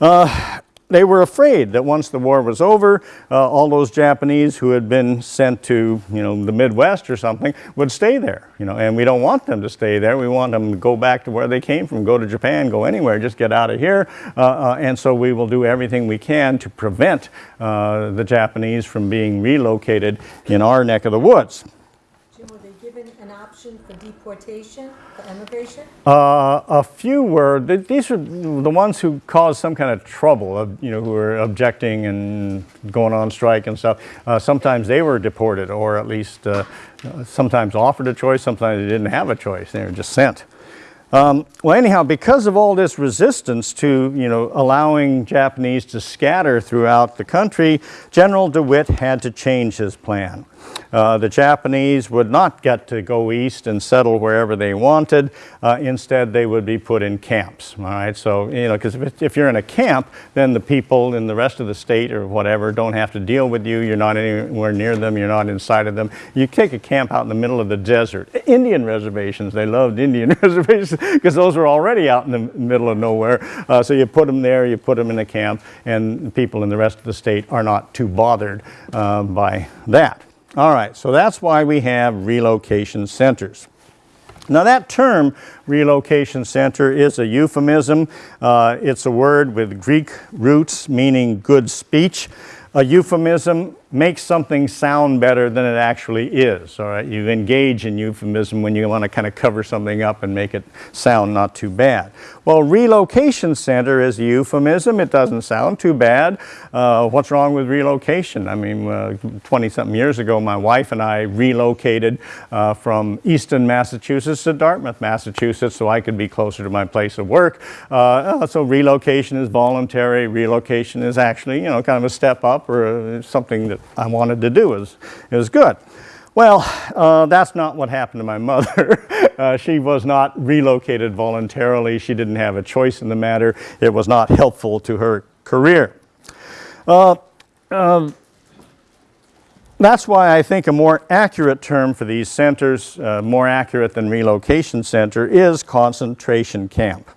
Uh, they were afraid that once the war was over, uh, all those Japanese who had been sent to, you know, the Midwest or something would stay there, you know, and we don't want them to stay there. We want them to go back to where they came from, go to Japan, go anywhere, just get out of here. Uh, uh, and so we will do everything we can to prevent uh, the Japanese from being relocated in our neck of the woods. Jim, were they given an option for deportation, for emigration? Uh, a few were, th- these are the ones who caused some kind of trouble, uh, you know, who were objecting and going on strike and stuff. Uh, sometimes they were deported or at least uh, sometimes offered a choice, sometimes they didn't have a choice, they were just sent. Um, well, anyhow, because of all this resistance to, you know, allowing Japanese to scatter throughout the country, General DeWitt had to change his plan. Uh, the Japanese would not get to go east and settle wherever they wanted. Uh, instead, they would be put in camps. All right, so you know, because if, if you're in a camp, then the people in the rest of the state or whatever don't have to deal with you. You're not anywhere near them. You're not inside of them. You take a camp out in the middle of the desert. Indian reservations. They loved Indian reservations because those were already out in the middle of nowhere. Uh, so you put them there. You put them in a camp, and people in the rest of the state are not too bothered uh, by that. All right, so that's why we have relocation centers. Now that term, relocation center, is a euphemism. Uh, it's a word with Greek roots meaning good speech. A euphemism makes something sound better than it actually is. All right, you engage in euphemism when you want to kind of cover something up and make it sound not too bad. Well, relocation center is a euphemism. It doesn't sound too bad. Uh, what's wrong with relocation? I mean, 20 something years ago, my wife and I relocated uh, from Easton, Massachusetts to Dartmouth, Massachusetts, so I could be closer to my place of work. Uh, so relocation is voluntary. Relocation is actually, you know, kind of a step up or uh, something that I wanted to do is, is good. Well, uh, that's not what happened to my mother. uh, she was not relocated voluntarily. She didn't have a choice in the matter. It was not helpful to her career. Uh, um, that's why I think a more accurate term for these centers, uh, more accurate than relocation center, is concentration camp.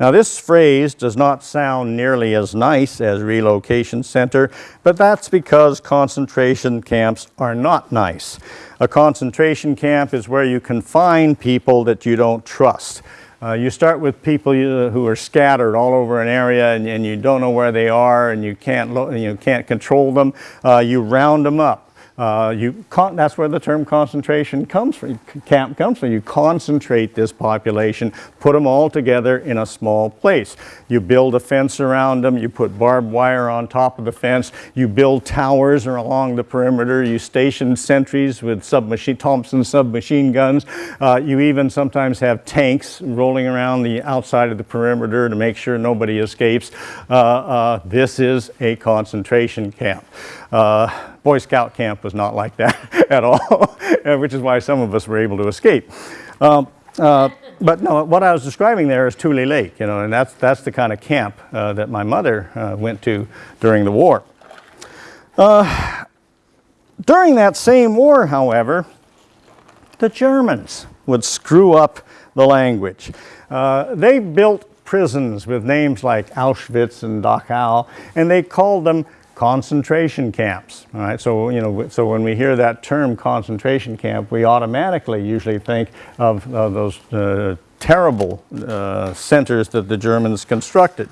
Now this phrase does not sound nearly as nice as relocation center, but that's because concentration camps are not nice. A concentration camp is where you confine people that you don't trust. Uh, you start with people you, who are scattered all over an area and, and, you don't know where they are and you can't, you can't control them. Uh, you round them up. Uh, you that's where the term concentration comes from, camp comes from. You concentrate this population, put them all together in a small place. You build a fence around them, you put barbed wire on top of the fence, you build towers along the perimeter, you station sentries with submachine, Thompson submachine guns. Uh, you even sometimes have tanks rolling around the outside of the perimeter to make sure nobody escapes. Uh, uh this is a concentration camp. Uh, Boy Scout camp was not like that at all, which is why some of us were able to escape. Um, uh, but no, what I was describing there is Tule Lake, you know, and that's, that's the kind of camp uh, that my mother uh, went to during the war. Uh, during that same war, however, the Germans would screw up the language. Uh, they built prisons with names like Auschwitz and Dachau, and they called them concentration camps. All right, so you know, so when we hear that term concentration camp, we automatically usually think of uh, those uh, terrible uh, centers that the Germans constructed.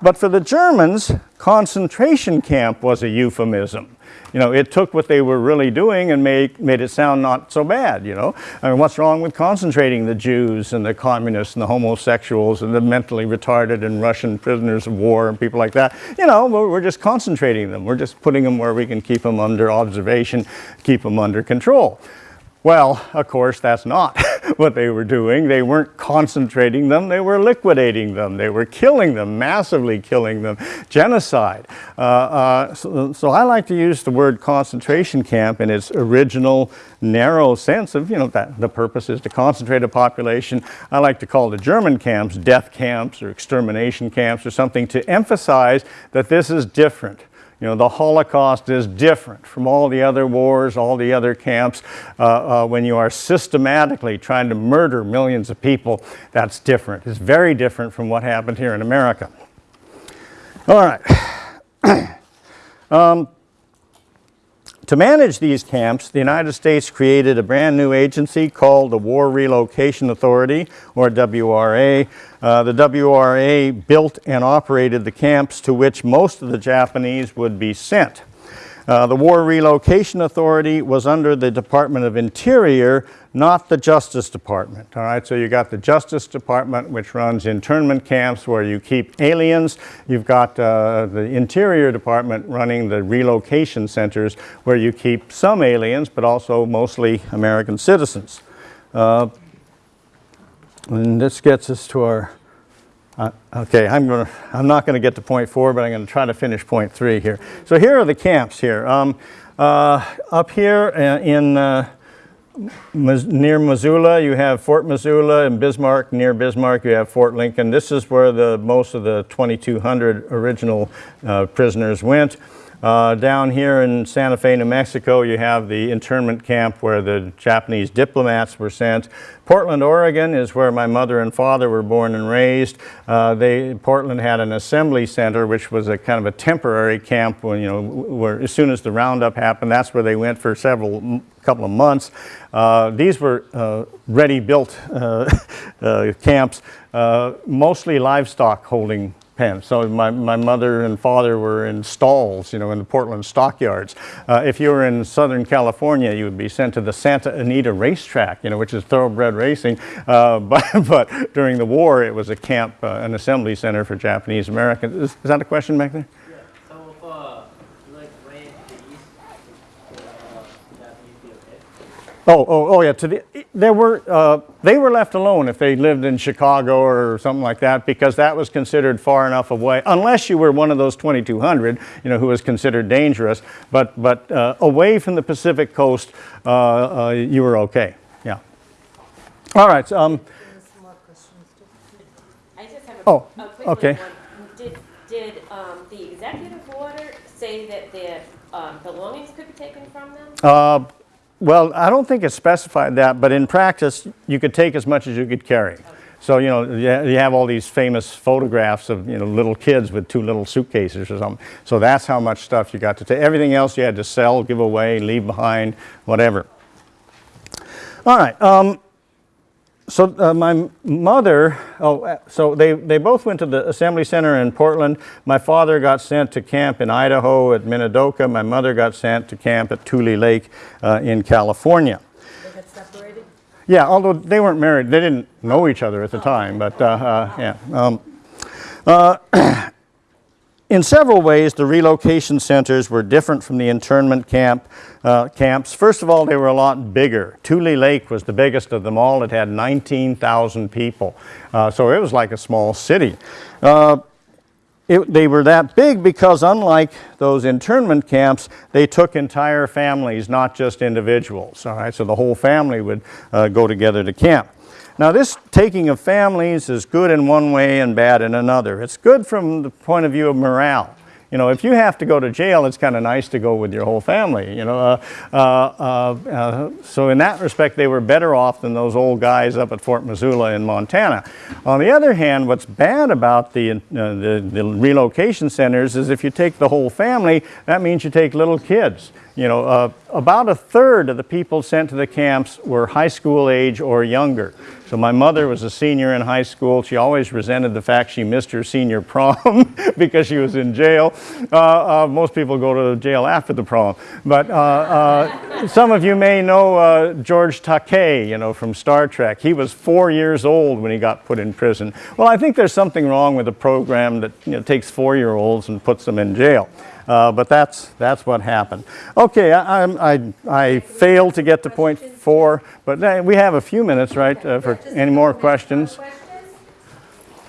But for the Germans, concentration camp was a euphemism you know, it took what they were really doing and made, made it sound not so bad, you know. I mean, what's wrong with concentrating the Jews and the communists and the homosexuals and the mentally retarded and Russian prisoners of war and people like that? You know, we're, we're just concentrating them. We're just putting them where we can keep them under observation, keep them under control. Well, of course, that's not what they were doing. They weren't concentrating them, they were liquidating them. They were killing them, massively killing them, genocide. Uh, uh, so, so, I like to use the word concentration camp in its original narrow sense of, you know, that the purpose is to concentrate a population. I like to call the German camps death camps or extermination camps or something to emphasize that this is different. You know, the Holocaust is different from all the other wars, all the other camps. Uh, uh, when you are systematically trying to murder millions of people, that's different. It's very different from what happened here in America. All right. To manage these camps, the United States created a brand new agency called the War Relocation Authority, or WRA. Uh, the WRA built and operated the camps to which most of the Japanese would be sent. Uh, the War Relocation Authority was under the Department of Interior, not the Justice Department. All right, so you got the Justice Department, which runs internment camps where you keep aliens. You've got uh, the Interior Department running the relocation centers where you keep some aliens, but also mostly American citizens. Uh, and this gets us to our uh, okay, I'm to, I'm not going to get to point four, but I'm going to try to finish point three here. So here are the camps here. Um, uh, up here uh, in uh, near Missoula, you have Fort Missoula, and Bismarck, near Bismarck, you have Fort Lincoln. This is where the most of the 2,200 original uh, prisoners went. Uh, down here in Santa Fe, New Mexico, you have the internment camp where the Japanese diplomats were sent. Portland, Oregon is where my mother and father were born and raised. Uh, they, Portland had an assembly center, which was a kind of a temporary camp when, you know, where as soon as the roundup happened, that's where they went for several, couple of months. Uh, these were uh, ready-built uh, uh, camps, uh, mostly livestock holding So my, my mother and father were in stalls, you know, in the Portland stockyards. Uh, if you were in Southern California, you would be sent to the Santa Anita racetrack, you know, which is thoroughbred racing. Uh, but, but during the war, it was a camp, uh, an assembly center for Japanese Americans. Is, is that a question back there? Yeah, so if, uh, you like ran to the east, uh, Japanese be okay? Oh, oh, oh, yeah. To the, there were, uh, they were left alone if they lived in Chicago or something like that because that was considered far enough away, unless you were one of those 2,200, you know, who was considered dangerous. But, but uh, away from the Pacific coast, uh, uh, you were okay. Yeah. All right. so, Um, I just have a, Oh, a quick okay. one. Did, did, um, the executive order say that their, um, belongings could be taken from them? Well, I don't think it specified that, but in practice, you could take as much as you could carry. So, you know, you you have all these famous photographs of, you know, little kids with two little suitcases or something. So that's how much stuff you got to take. Everything else you had to sell, give away, leave behind, whatever. All right. Um, so uh, my mother, oh, uh, so they, they both went to the assembly center in Portland. My father got sent to camp in Idaho at Minidoka. My mother got sent to camp at Tule Lake uh, in California. They got separated? Yeah, although they weren't married, they didn't know each other at the time, but uh, uh, yeah. Um, uh, in several ways, the relocation centers were different from the internment camp uh, camps. First of all, they were a lot bigger. Tule Lake was the biggest of them all. It had 19,000 people, uh, so it was like a small city. Uh, it, they were that big because unlike those internment camps, they took entire families, not just individuals. All right, so the whole family would uh, go together to camp. Now, this taking of families is good in one way and bad in another. It's good from the point of view of morale. You know, if you have to go to jail, it's kind of nice to go with your whole family, you know. Uh, uh, uh, so in that respect, they were better off than those old guys up at Fort Missoula in Montana. On the other hand, what's bad about the, uh, the, the relocation centers is if you take the whole family, that means you take little kids. You know, uh, about a third of the people sent to the camps were high school age or younger. So my mother was a senior in high school. She always resented the fact she missed her senior prom because she was in jail. Uh, uh, most people go to jail after the prom. But uh, uh, some of you may know uh, George Takei, you know, from Star Trek. He was four years old when he got put in prison. Well, I think there's something wrong with a program that you know, takes four-year-olds and puts them in jail. Uh, but that's, that's what happened. Okay, I, I'm- I, I failed to get to point four, but uh, we have a few minutes, right, uh, for any more questions?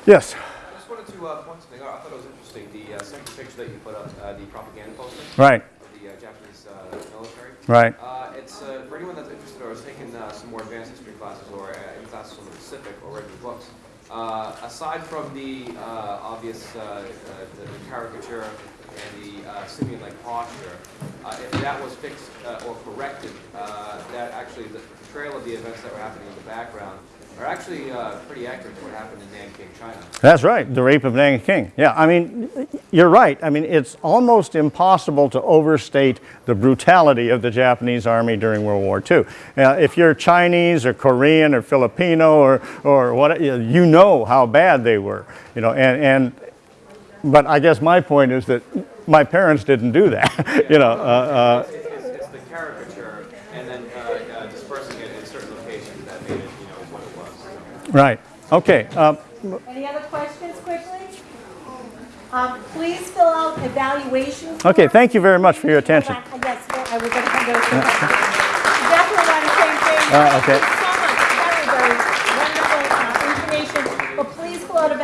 Yes, I just wanted to uh, point something out. I thought it was interesting, the uh, second picture that you put up, uh, the propaganda poster right, the uh, Japanese uh, military. right. Uh, It's, uh, for anyone that's interested or has taken uh, some more advanced history classes or uh, any classes on the Pacific or read the books, uh, aside from the uh, obvious uh, uh, the the caricature and the simian-like posture, uh, if that was fixed uh, or corrected, uh, that actually, the portrayal of the events that were happening in the background are actually uh, pretty accurate to what happened in Nanking, China. That's right, the rape of Nanking. Yeah, I mean, you're right. I mean, it's almost impossible to overstate the brutality of the Japanese army during World War II. Now, if you're Chinese or Korean or Filipino or, or what, you know how bad they were. You know, and, and but I guess my point is that my parents didn't do that. you know, uh, uh, It's, it's, it's the caricature and then uh, uh, dispersing it in certain locations that made it, you know, what it was. so. right. Okay. Um, Any other questions quickly? Um, please fill out evaluation. okay. Thank you very much for your attention. Yes, I was going to come to those. Definitely on the same page. Uh, okay.